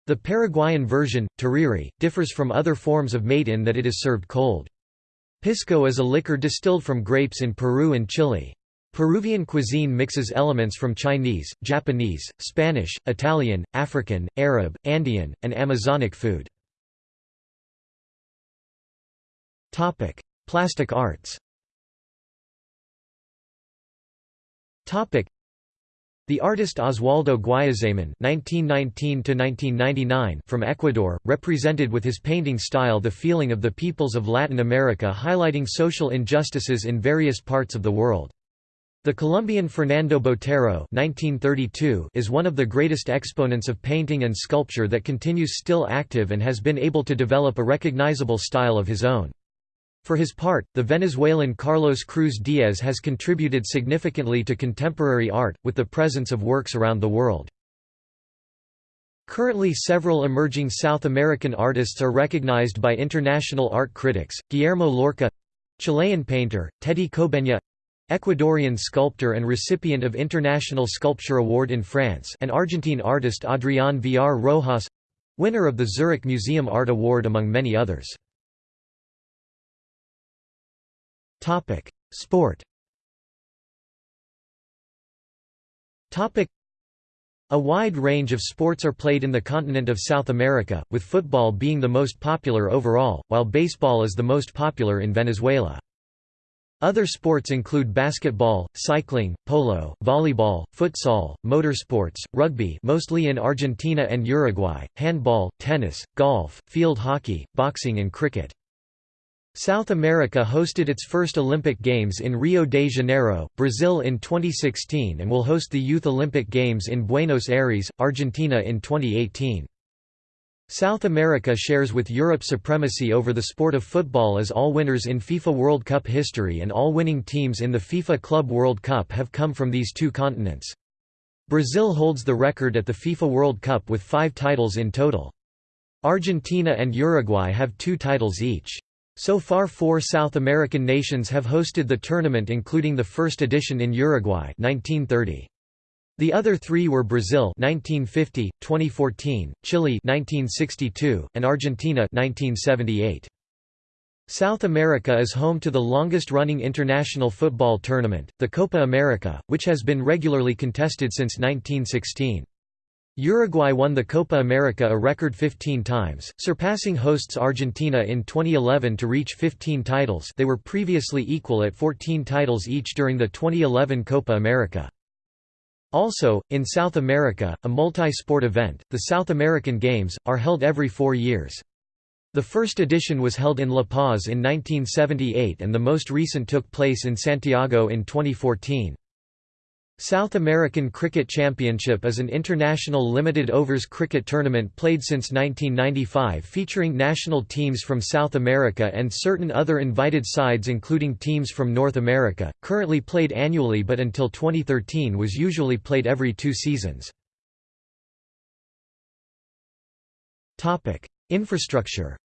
The Paraguayan version, tereré, differs from other forms of mate in that it is served cold. Pisco is a liquor distilled from grapes in Peru and Chile. Peruvian cuisine mixes elements from Chinese, Japanese, Spanish, Italian, African, Arab, Andean, and Amazonic food. Plastic arts the artist Oswaldo (1919–1999) from Ecuador represented with his painting style the feeling of the peoples of Latin America, highlighting social injustices in various parts of the world. The Colombian Fernando Botero (1932) is one of the greatest exponents of painting and sculpture that continues still active and has been able to develop a recognizable style of his own. For his part, the Venezuelan Carlos Cruz Diez has contributed significantly to contemporary art, with the presence of works around the world. Currently several emerging South American artists are recognized by international art critics, Guillermo Lorca Chilean painter, Teddy Cobeña Ecuadorian sculptor and recipient of International Sculpture Award in France and Argentine artist Adrián Villar Rojas winner of the Zurich Museum Art Award among many others. Topic: Sport. Topic: A wide range of sports are played in the continent of South America, with football being the most popular overall, while baseball is the most popular in Venezuela. Other sports include basketball, cycling, polo, volleyball, futsal, motorsports, rugby mostly in Argentina and Uruguay, handball, tennis, golf, field hockey, boxing and cricket. South America hosted its first Olympic Games in Rio de Janeiro, Brazil in 2016 and will host the Youth Olympic Games in Buenos Aires, Argentina in 2018. South America shares with Europe supremacy over the sport of football as all winners in FIFA World Cup history and all winning teams in the FIFA Club World Cup have come from these two continents. Brazil holds the record at the FIFA World Cup with five titles in total. Argentina and Uruguay have two titles each. So far four South American nations have hosted the tournament including the first edition in Uruguay 1930. The other three were Brazil 1950, 2014, Chile 1962, and Argentina 1978. South America is home to the longest-running international football tournament, the Copa America, which has been regularly contested since 1916. Uruguay won the Copa America a record 15 times, surpassing hosts Argentina in 2011 to reach 15 titles they were previously equal at 14 titles each during the 2011 Copa America. Also, in South America, a multi-sport event, the South American Games, are held every four years. The first edition was held in La Paz in 1978 and the most recent took place in Santiago in 2014. South American Cricket Championship is an international limited overs cricket tournament played since 1995 featuring national teams from South America and certain other invited sides including teams from North America, currently played annually but until 2013 was usually played every two seasons. Infrastructure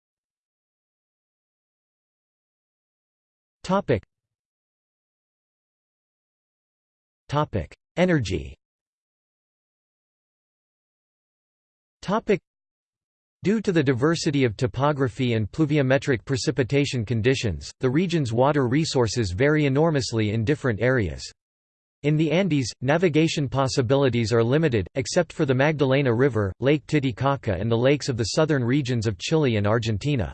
Energy. Topic: Due to the diversity of topography and pluviometric precipitation conditions, the region's water resources vary enormously in different areas. In the Andes, navigation possibilities are limited, except for the Magdalena River, Lake Titicaca and the lakes of the southern regions of Chile and Argentina.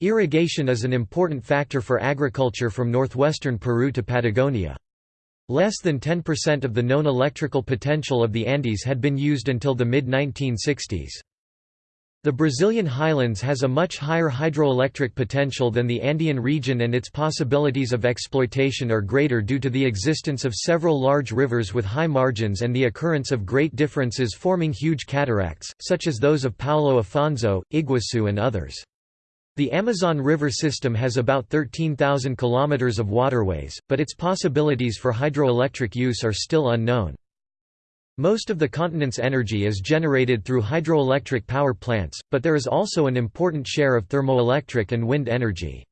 Irrigation is an important factor for agriculture from northwestern Peru to Patagonia. Less than 10% of the known electrical potential of the Andes had been used until the mid-1960s. The Brazilian highlands has a much higher hydroelectric potential than the Andean region and its possibilities of exploitation are greater due to the existence of several large rivers with high margins and the occurrence of great differences forming huge cataracts, such as those of Paulo Afonso, Iguaçu and others. The Amazon River system has about 13,000 kilometers of waterways, but its possibilities for hydroelectric use are still unknown. Most of the continent's energy is generated through hydroelectric power plants, but there is also an important share of thermoelectric and wind energy.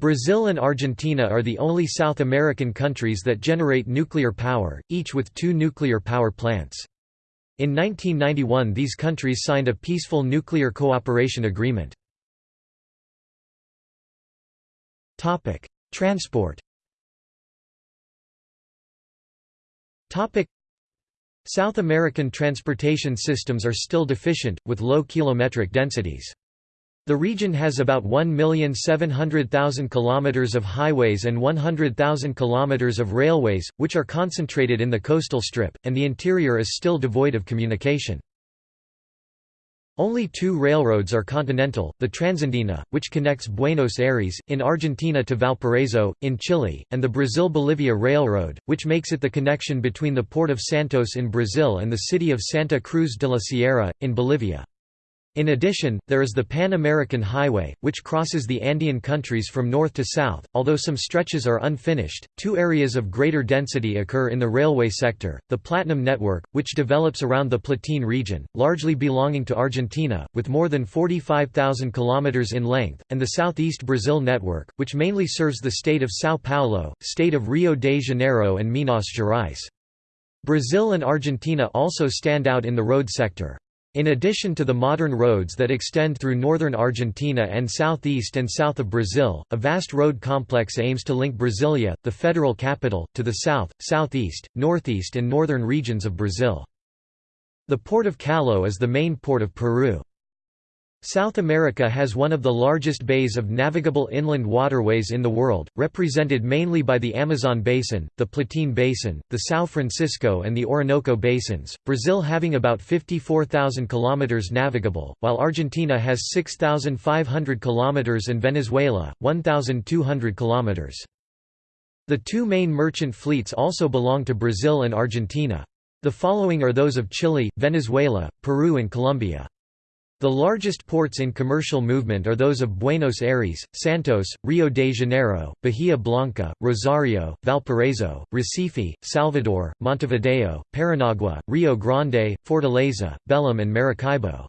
Brazil and Argentina are the only South American countries that generate nuclear power, each with two nuclear power plants. In 1991 these countries signed a peaceful nuclear cooperation agreement. Transport South American transportation systems are still deficient, with low kilometric densities. The region has about 1,700,000 kilometers of highways and 100,000 kilometers of railways, which are concentrated in the coastal strip, and the interior is still devoid of communication. Only two railroads are continental, the Transandina, which connects Buenos Aires, in Argentina to Valparaiso, in Chile, and the Brazil-Bolivia Railroad, which makes it the connection between the port of Santos in Brazil and the city of Santa Cruz de la Sierra, in Bolivia. In addition, there is the Pan-American Highway, which crosses the Andean countries from north to south, although some stretches are unfinished. Two areas of greater density occur in the railway sector the Platinum Network, which develops around the Platine region, largely belonging to Argentina, with more than 45,000 km in length, and the Southeast Brazil Network, which mainly serves the state of São Paulo, state of Rio de Janeiro, and Minas Gerais. Brazil and Argentina also stand out in the road sector. In addition to the modern roads that extend through northern Argentina and southeast and south of Brazil, a vast road complex aims to link Brasilia, the federal capital, to the south, southeast, northeast and northern regions of Brazil. The port of Callao is the main port of Peru. South America has one of the largest bays of navigable inland waterways in the world, represented mainly by the Amazon Basin, the Platine Basin, the São Francisco and the Orinoco Basins, Brazil having about 54,000 km navigable, while Argentina has 6,500 km and Venezuela, 1,200 km. The two main merchant fleets also belong to Brazil and Argentina. The following are those of Chile, Venezuela, Peru and Colombia. The largest ports in commercial movement are those of Buenos Aires, Santos, Rio de Janeiro, Bahia Blanca, Rosario, Valparaiso, Recife, Salvador, Montevideo, Paranagua, Rio Grande, Fortaleza, Belém and Maracaibo.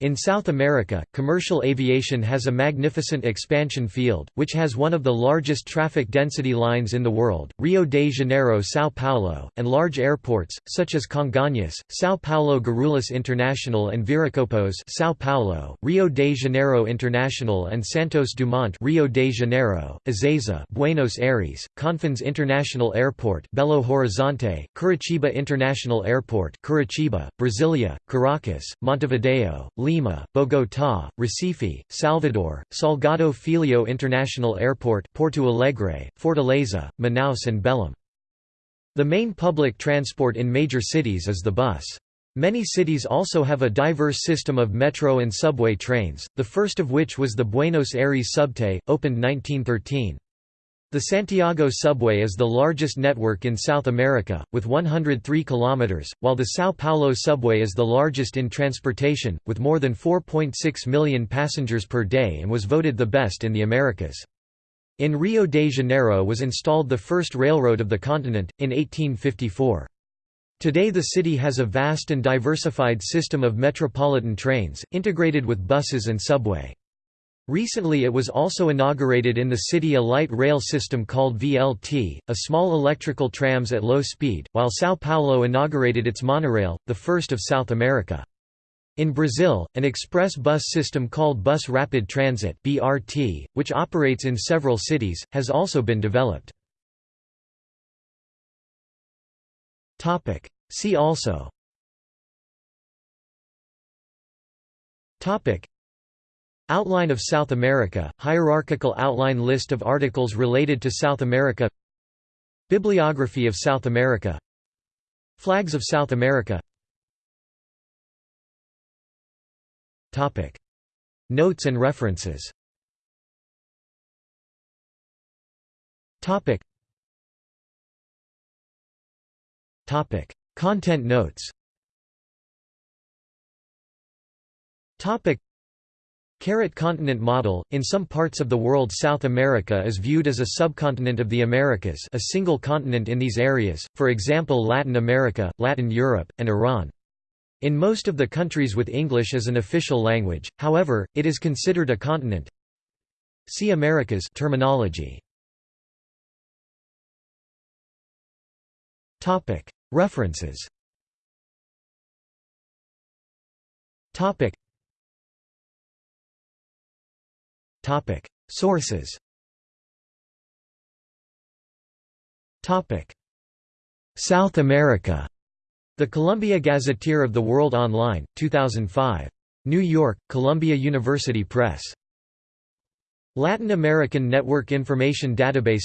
In South America, commercial aviation has a magnificent expansion field, which has one of the largest traffic density lines in the world, Rio de Janeiro São Paulo, and large airports, such as Congonhas, São Paulo Guarulhos International and Viracopos São Paulo, Rio de Janeiro International and Santos Dumont Rio de Janeiro, Ezeiza Buenos Aires, Confins International Airport Belo Horizonte, Curitiba International Airport Curitiba, Brasilia, Caracas, Montevideo, Lima, Bogotá, Recife, Salvador, Salgado Filho International Airport Porto Alegre, Fortaleza, Manaus and Belém. The main public transport in major cities is the bus. Many cities also have a diverse system of metro and subway trains, the first of which was the Buenos Aires Subte, opened 1913. The Santiago subway is the largest network in South America, with 103 kilometers, while the São Paulo subway is the largest in transportation, with more than 4.6 million passengers per day and was voted the best in the Americas. In Rio de Janeiro was installed the first railroad of the continent, in 1854. Today the city has a vast and diversified system of metropolitan trains, integrated with buses and subway. Recently it was also inaugurated in the city a light rail system called VLT, a small electrical trams at low speed, while São Paulo inaugurated its monorail, the first of South America. In Brazil, an express bus system called Bus Rapid Transit BRT, which operates in several cities, has also been developed. See also Outline of South America, hierarchical outline list of articles related to South America. Bibliography of South America. Flags of South America. Notes and references. Content notes Carrot continent model, in some parts of the world South America is viewed as a subcontinent of the Americas a single continent in these areas, for example Latin America, Latin Europe, and Iran. In most of the countries with English as an official language, however, it is considered a continent. See Americas terminology. References Sources. South America. The Columbia Gazetteer of the World Online, 2005. New York, Columbia University Press. Latin American Network Information Database.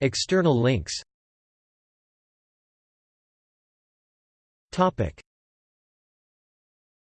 External links